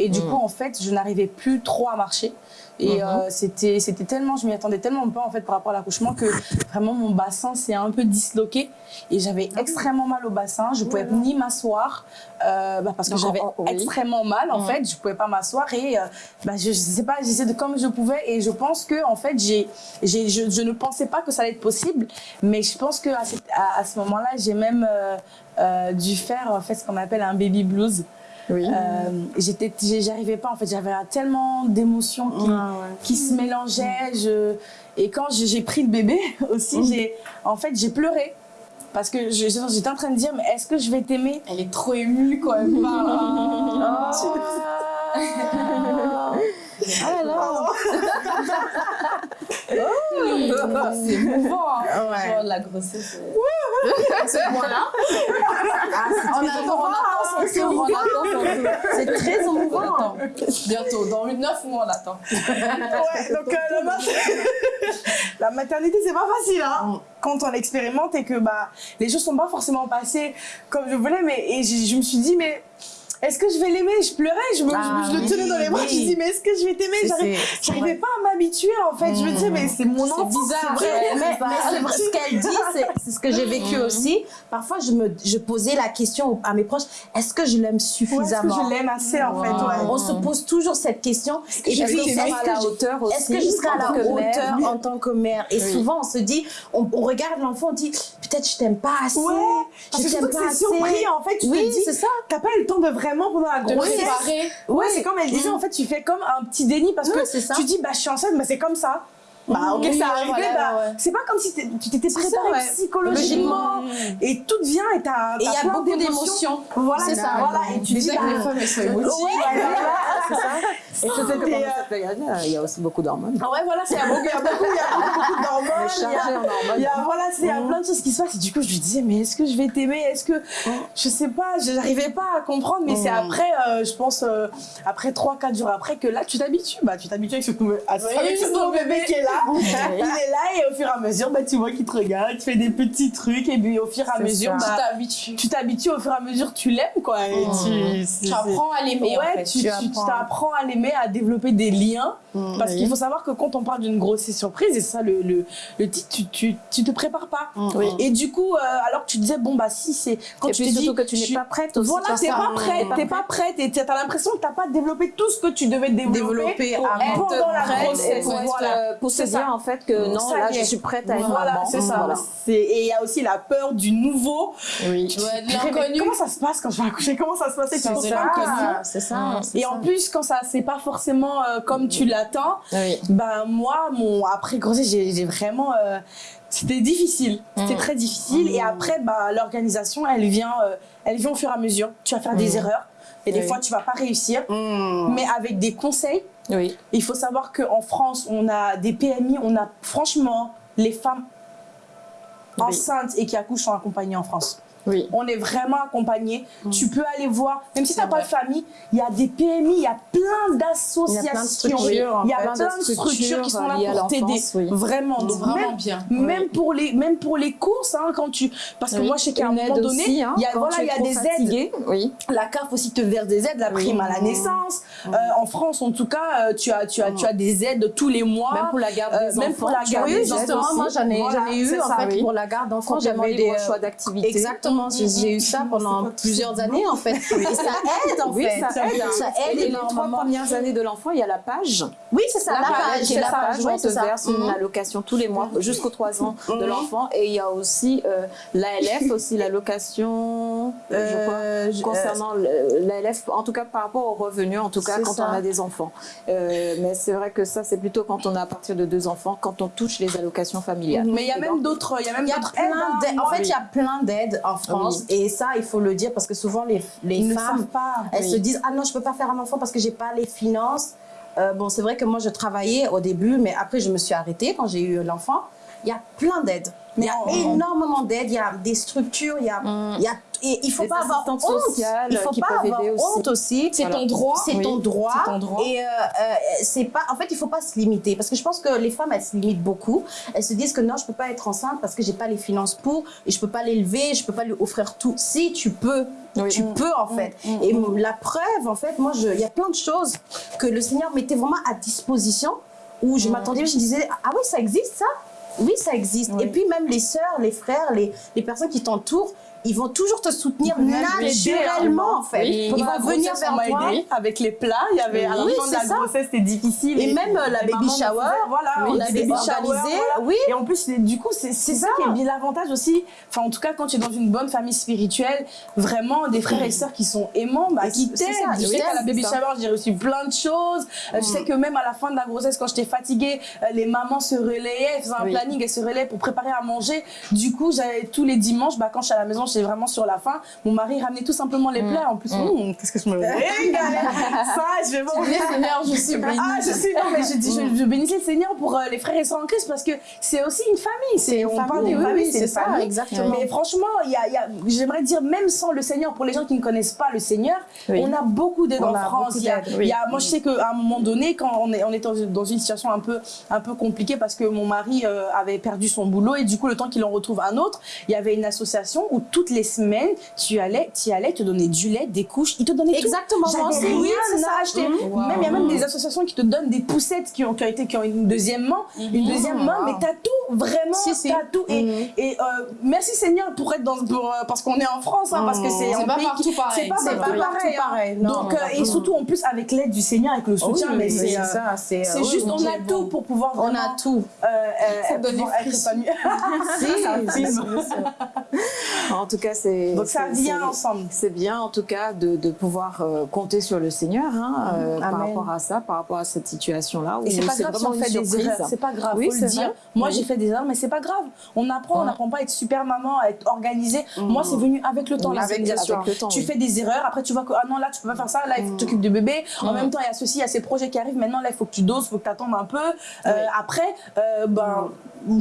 B: Et du
A: Mhm.
B: coup, en fait, je n'arrivais plus trop à marcher. Et
A: Mhm.
B: euh, c'était c'était tellement, je m'y attendais tellement pas en fait par rapport à l'accouchement que vraiment mon bassin s'est un peu disloqué et j'avais
A: Ah
B: extrêmement mal au bassin. Je pouvais ni m'asseoir euh, bah, parce que j'avais
A: oui.
B: extrêmement mal en
A: Mhm.
B: fait. Je pouvais pas m'asseoir et euh, bah, je, je sais pas, j'essayais de comme je pouvais et je pense que en fait j'ai j'ai je, je ne pensais pas que ça allait être possible, mais je pense que à, cette- à- à ce moment-là j'ai même euh, euh, dû faire en fait ce qu'on appelle un baby blues.
A: Oui.
B: Euh, j'étais, j'arrivais pas en fait, j'avais tellement d'émotions qui, qui se mélangeaient. Je... Et quand j'ai pris le bébé aussi, j'ai, en fait, j'ai pleuré. Parce que j'étais en train de dire, mais est-ce que je vais t'aimer?
D: Elle est trop émue quand elle parle.
E: Ah là là.
D: C'est émouvant. hein.
E: Ouais.
D: Genre, la grossesse.
C: Ce point-là,
E: On attend, on attend son tour, on attend son tour. C'est très
D: attend. Bientôt, dans 9 mois, on attend.
B: Ouais, donc euh, la, mat- la maternité, c'est pas facile hein, quand on l'expérimente et que bah, les choses sont pas forcément passées comme je voulais. Mais, et je, je me suis dit, mais est-ce que je vais l'aimer? Je pleurais, je me,
E: Ah,
B: je, le tenais dans les bras,
E: oui.
B: je me dis, mais est-ce que je vais t'aimer? J'arrivais pas à m'habituer en fait. Je me disais, mais c'est mon enfant.
D: bizarre,
B: c'est vrai.
D: ouais.
E: mais, mais c'est vrai, ce qu'elle dit, c'est- ce que j'ai vécu aussi. Parfois, je me je posais la question à mes proches est-ce que je l'aime
B: Ouais, Est-ce que
E: suffisamment?
B: je l'aime assez en fait ouais.
E: On se pose toujours cette question.
B: que
E: puis,
B: t'aimer
E: est-ce
A: à
E: que
A: la hauteur aussi
E: Est-ce que je serai à la hauteur? en tant que mère Et souvent, on se dit, on, on regarde l'enfant, on dit peut-être je t'aime pas assez.
B: Ouais,
E: je t'aime pas assez.
B: surpris en fait. Tu
E: Oui,
B: te dis,
E: c'est ça.
B: t'as pas eu le temps de vraiment pendant la grossesse. Ouais, c'est comme elle disait, en fait, tu fais comme un petit déni parce
E: Non,
B: que tu dis, bah, je suis enceinte, mais c'est comme ça. Bah, ok,
E: Oui,
B: ça arrivé,
E: voilà,
B: bah,
E: ouais.
B: c'est pas comme si tu t'étais préparé
E: ça, ouais.
B: psychologiquement et tout vient et t'as
E: Et il y a beaucoup
B: d'émotions. Voilà,
E: C'est ça.
B: Voilà, et tu dis,
D: Déjà
B: bah,
D: que les femmes, elles sont émotives.
B: c'est ça.
A: Et
B: Et,
A: pendant
B: euh,
A: il y a aussi beaucoup d'hormones.
B: Ah Ouais, voilà, il y a beaucoup, il y a beaucoup, d'hormones. il y a-
A: Chargé en hormones.
B: Il y a, voilà, il y a plein de choses qui se passent. Et du coup, je lui disais, mais est-ce que je vais t'aimer? Est-ce que. Je sais pas, je n'arrivais pas à comprendre. Mais c'est après, euh, je pense, euh, après 3-4 jours après, que là, tu t'habitues. Bah, tu t'habitues avec ce nouveau bébé qui est là. Il est là et au fur et à mesure, bah, tu vois qu'il te regarde, tu fais des petits trucs. Et puis au fur et à mesure, bah,
D: Tu t'habitues.
B: tu t'habitues au fur et à mesure, tu l'aimes, quoi. Et tu,
D: apprends à l'aimer, en
B: Ouais,
D: fait.
B: tu, t'apprends à l'aimer, à développer des liens. Parce
E: Oui.
B: qu'il faut savoir que quand on parle d'une grossesse surprise, et ça le, le, le titre, tu, tu, tu te prépares pas.
E: Oui.
B: Et du coup, euh, alors que tu disais, bon, bah si, c'est. Quand
A: Et
B: tu te dis.
A: que tu n'es pas prête aussi.
B: Voilà,
A: Tu
B: t'es pas prête, t'es pas prête. Et t'as l'impression que t'as pas développé tout ce que tu devais développer,
E: Développer
B: pour-
E: avant.
B: pendant la grossesse.
A: pour,
B: Voilà.
A: euh, pour se
B: C'est ça.
A: dire en fait que non, là je suis prête à être
B: Voilà,
A: maman.
B: c'est ça.
A: Voilà.
B: Et il y a aussi la peur du nouveau.
A: Oui.
D: L'inconnu.
B: Comment ça se passe quand je vais accoucher? Comment ça se passe? Tu
D: C'est
E: ça.
B: Et en plus, quand ça c'est pas forcément euh, comme tu
A: Oui.
B: ben moi, mon après grossesse, j'ai vraiment, euh, c'était difficile, c'était
A: Mm.
B: très difficile. Et après, bah l'organisation, elle vient, euh, elle vient au fur et à mesure. Tu vas faire des
A: Mm.
B: erreurs et des
A: Oui.
B: fois tu vas pas réussir,
E: Mm.
B: mais avec des conseils.
A: Oui.
B: Il faut savoir qu'en France, on a des PMI, on a franchement les femmes enceintes et qui accouchent sont accompagnées en France.
A: Oui.
B: On est vraiment accompagné. Tu peux aller voir, même si tu n'as pas de famille, il y a des PMI, il y a plein d'associations.
E: Il y a plein de structures,
B: plein de qui sont là
A: à
B: pour t'aider.
A: oui.
B: Vraiment. Donc,
D: vraiment
B: même,
D: bien.
B: même, pour les, même pour les courses, hein, quand tu. Parce que moi, je sais qu'à un moment donné,
A: hein,
B: il y a, voilà, il y a des aides.
A: fatigué.
B: La CAF aussi te verse des aides, la prime à la naissance. Euh, en France, en tout cas, euh, tu as, tu as, tu as des aides tous les mois.
A: Même pour la garde
B: Euh,
A: des
B: même
A: enfants.
B: pour la garde des
E: Justement,
A: aussi.
E: moi j'en ai,
B: Voilà,
E: j'en ai eu
B: c'est
E: en
B: ça,
E: fait
A: oui.
E: pour la garde d'enfants. J'avais des
A: choix d'activité.
E: Exactement, j'ai j'ai eu ça pendant plusieurs années en fait. Et ça aide en
A: Oui,
E: fait.
A: ça aide. hein.
E: Ça
A: Et
E: aide
A: les trois
E: énormément.
A: premières années de l'enfant, il y a la page.
E: Oui, c'est ça,
A: La page, la page, on te
E: c'est ça.
A: verse une
E: Mhm.
A: allocation tous les mois jusqu'aux 3 ans de
B: Mhm.
A: l'enfant. Et il y a aussi l'ALF, aussi l'allocation, concernant l'ALF, en tout cas par rapport aux revenus, en tout cas Quand
E: ça.
A: on a des enfants. Euh, mais c'est vrai que ça, c'est plutôt quand on a à partir de deux enfants, quand on touche les allocations familiales.
B: Mais il y a même d'autres, il y a même
E: Il y a
B: d'autres
E: plein
B: aides.
E: d'aides. En fait, il y a plein d'aides en France. Et ça, il faut le dire parce que souvent, les, les
B: Ils ne
E: femmes,
B: pas.
E: elles
A: Oui.
E: se disent Ah non, je peux pas faire un enfant parce que j'ai pas les finances. Euh, bon, c'est vrai que moi, je travaillais au début, mais après, je me suis arrêtée quand j'ai eu l'enfant. Il y a plein d'aides. Il y a
B: on-
E: énormément d'aides, il y a des structures, il y a,
A: Mm.
E: il y a et il faut
A: Des
E: pas avoir honte. Il faut
A: qui
E: pas avoir honte aussi.
C: C'est
A: Voilà.
C: ton droit.
E: C'est
A: Oui,
E: ton droit.
C: ton droit.
E: Et euh, euh, c'est pas. En fait, il faut pas se limiter parce que je pense que les femmes elles se limitent beaucoup. Elles se disent que non, je peux pas être enceinte parce que j'ai pas les finances pour et je peux pas l'élever, je peux pas lui offrir tout. Si tu peux,
A: Oui.
E: tu peux en fait. Et la preuve, en fait, moi, il y a plein de choses que le Seigneur mettait vraiment à disposition où je m'attendais, je disais ah oui, ça existe ça? Oui, ça existe.
B: Oui.
E: Et puis même les sœurs, les frères, les, les personnes qui t'entourent, ils vont toujours te soutenir naturellement en fait.
B: Oui.
E: Ils vont venir vers
B: aidé avec les plats. Il y avait à la fin de la grossesse, c'était difficile.
E: Et même, euh, la baby shower,
B: Voilà,
E: on avait
B: baby voilà.
E: oui.
B: Et en plus, du coup, c'est ça, qui est bien l'avantage aussi. Enfin, en tout cas, quand tu es dans une bonne famille spirituelle, vraiment des frères et sœurs qui sont aimants, bah, qui t'aident. Je sais qu'à la baby shower, j'ai reçu plein de choses. Euh, Je sais que même à la fin de la grossesse, quand j'étais fatiguée, euh, les mamans se relayaient, faisaient un planning, elles se relayaient pour préparer à manger. Du coup, j'avais tous les dimanches, bah, quand je suis à la maison, j'étais vraiment sur la faim. Mon mari ramenait tout simplement les plats. En plus, hum, qu'est-ce que je me régalais. Ça, je vais
C: Seigneur, je suis bénie.
B: Ah, je suis, non, mais je dis, je, je bénissais le Seigneur pour euh, les frères et sœurs en Christ parce que c'est aussi une famille. C'est, on parle
E: famille,
B: d'une
E: oui,
B: famille,
E: oui,
B: c'est
E: ça, exactement.
B: Mais franchement, il y a, y a- j'aimerais dire, même sans le Seigneur, pour les gens qui ne connaissent pas le Seigneur,
A: Oui.
B: on a beaucoup d'aide en France. y a- y a- moi, je sais qu'à un moment donné, quand on est, on est dans, une- situation un peu, un peu compliquée parce que mon mari euh, avait perdu son boulot et du coup, le temps qu'il en retrouve un autre, il y avait une association où toutes les semaines, tu allais, tu allais te donner du lait, des couches, ils te donnaient tout.
E: Exactement, aussi,
B: rien
E: oui, c'est ça.
B: acheter.
E: Mhm.
B: Même il y a même des associations qui te donnent des poussettes qui ont, qui ont été qui ont une deuxième main, une deuxième main, mais t'as tout vraiment,
E: Si, si.
B: t'as tout. Et, et, euh, merci Seigneur pour être dans pour, euh, parce qu'on est en France, hein, parce que c'est
C: C'est
B: un
C: pas
B: pays
C: partout
B: qui-
C: pareil.
B: c'est pas partout pareil.
E: partout pareil. Non,
B: Donc euh, et surtout en plus avec l'aide du Seigneur, avec le soutien, mais c'est
E: c'est
B: euh,
E: ça, c'est
B: juste on a tout pour pouvoir
E: On a tout.
C: Ça
B: être épanoui.
E: Si,
A: En tout cas, c'est.
B: Donc ça vient ensemble.
A: C'est bien, en tout cas, de, de pouvoir euh, compter sur le Seigneur hein, euh, par rapport à ça, par rapport à cette situation-là.
B: Et c'est pas grave si on fait des erreurs, c'est pas grave,
A: Oui,
B: faut le dire. Moi
A: Oui.
B: j'ai fait des erreurs, mais c'est pas grave. On apprend, on n'apprend pas à être super maman, à être organisée. Moi c'est venu avec le temps,
A: Oui, avec- le temps,
B: Tu fais des erreurs, après tu vois que ah non là tu peux pas faire ça, là il faut que tu t'occupes du bébé. En même temps il y a ceci, il y a ces projets qui arrivent. Maintenant là il faut que tu doses, il faut que tu attendes un peu. Euh, Après, ben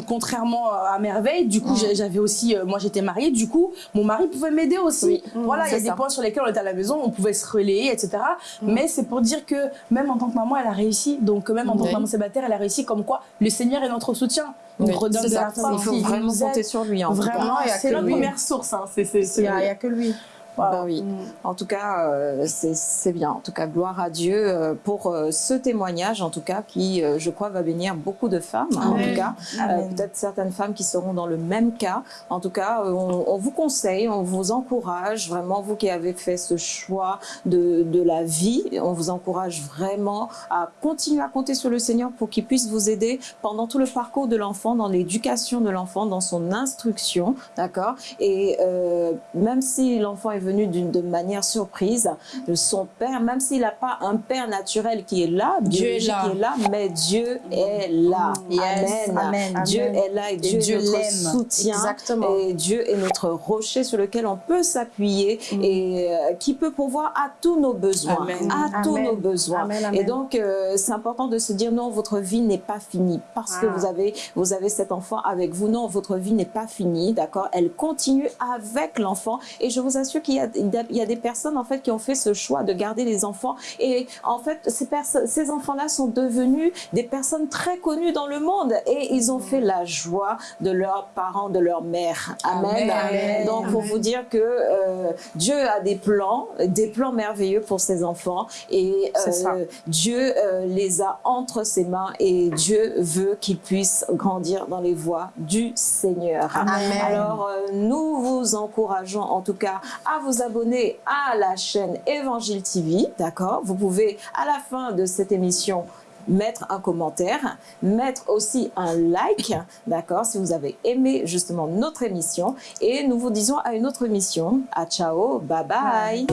B: contrairement à merveille, du coup j'avais aussi, moi j'étais mariée, du coup mon mari pouvait m'aider aussi.
A: Oui.
B: Voilà, il y a des points sur lesquels on était à la maison, on pouvait se relayer, etc. Mais c'est pour dire que même en tant que maman, elle a réussi. Donc même en tant que maman célibataire, elle a réussi comme quoi le Seigneur est notre soutien. Il
A: Oui,
B: nous redonne de
A: ça.
B: la force.
A: Il faut vraiment compter sur lui. En.
B: Vraiment,
E: il y a
B: c'est
E: lui.
B: première source. Hein.
E: Il n'y a, il y a que lui.
A: Bah oui. En tout cas, euh, c'est c'est bien. En tout cas, gloire à Dieu euh, pour euh, ce témoignage, en tout cas, qui, euh, je crois, va bénir beaucoup de femmes. hein, en tout cas, Euh, peut-être certaines femmes qui seront dans le même cas. En tout cas, euh, on, on vous conseille, on vous encourage, vraiment, vous qui avez fait ce choix de, de la vie, on vous encourage vraiment à continuer à compter sur le Seigneur pour qu'il puisse vous aider pendant tout le parcours de l'enfant, dans l'éducation de l'enfant, dans son instruction, d'accord? Et euh, même si l'enfant est venu d'une de manière surprise, son père, même s'il n'a pas un père naturel qui est là,
C: Dieu est là.
A: qui est là, mais Dieu est là.
E: Yes.
A: Amen.
E: Amen.
A: Dieu
E: Amen.
A: est là et Dieu,
B: Dieu
A: est notre
B: l'aime.
A: soutien.
E: Exactement.
A: Et Dieu est notre rocher sur lequel on peut s'appuyer et euh, qui peut pourvoir à tous nos besoins.
B: Amen.
A: À tous nos besoins. Et donc, euh, c'est important de se dire non, votre vie n'est pas finie parce que
E: Ah.
A: vous avez, vous avez cet enfant avec vous. Non, votre vie n'est pas finie, d'accord? Elle continue avec l'enfant. Et je vous assure qu'il il y a- il y a des personnes en fait qui ont fait ce choix de garder les enfants. Et en fait, ces, ces enfants-là sont devenus des personnes très connues dans le monde et ils ont fait la joie de leurs parents, de leur mère. Amen.
C: Amen.
A: Donc, pour vous dire que euh, Dieu a des plans, des plans merveilleux pour ses enfants et euh, Dieu euh, les a entre ses mains et Dieu veut qu'ils puissent grandir dans les voies du Seigneur.
E: Amen.
A: Alors, nous vous encourageons en tout cas à vous abonner à la chaîne Évangile TV, d'accord? Vous pouvez à la fin de cette émission mettre un commentaire, mettre aussi un like, d'accord, si vous avez aimé justement notre émission. Et nous vous disons à une autre émission. À ciao, bye bye.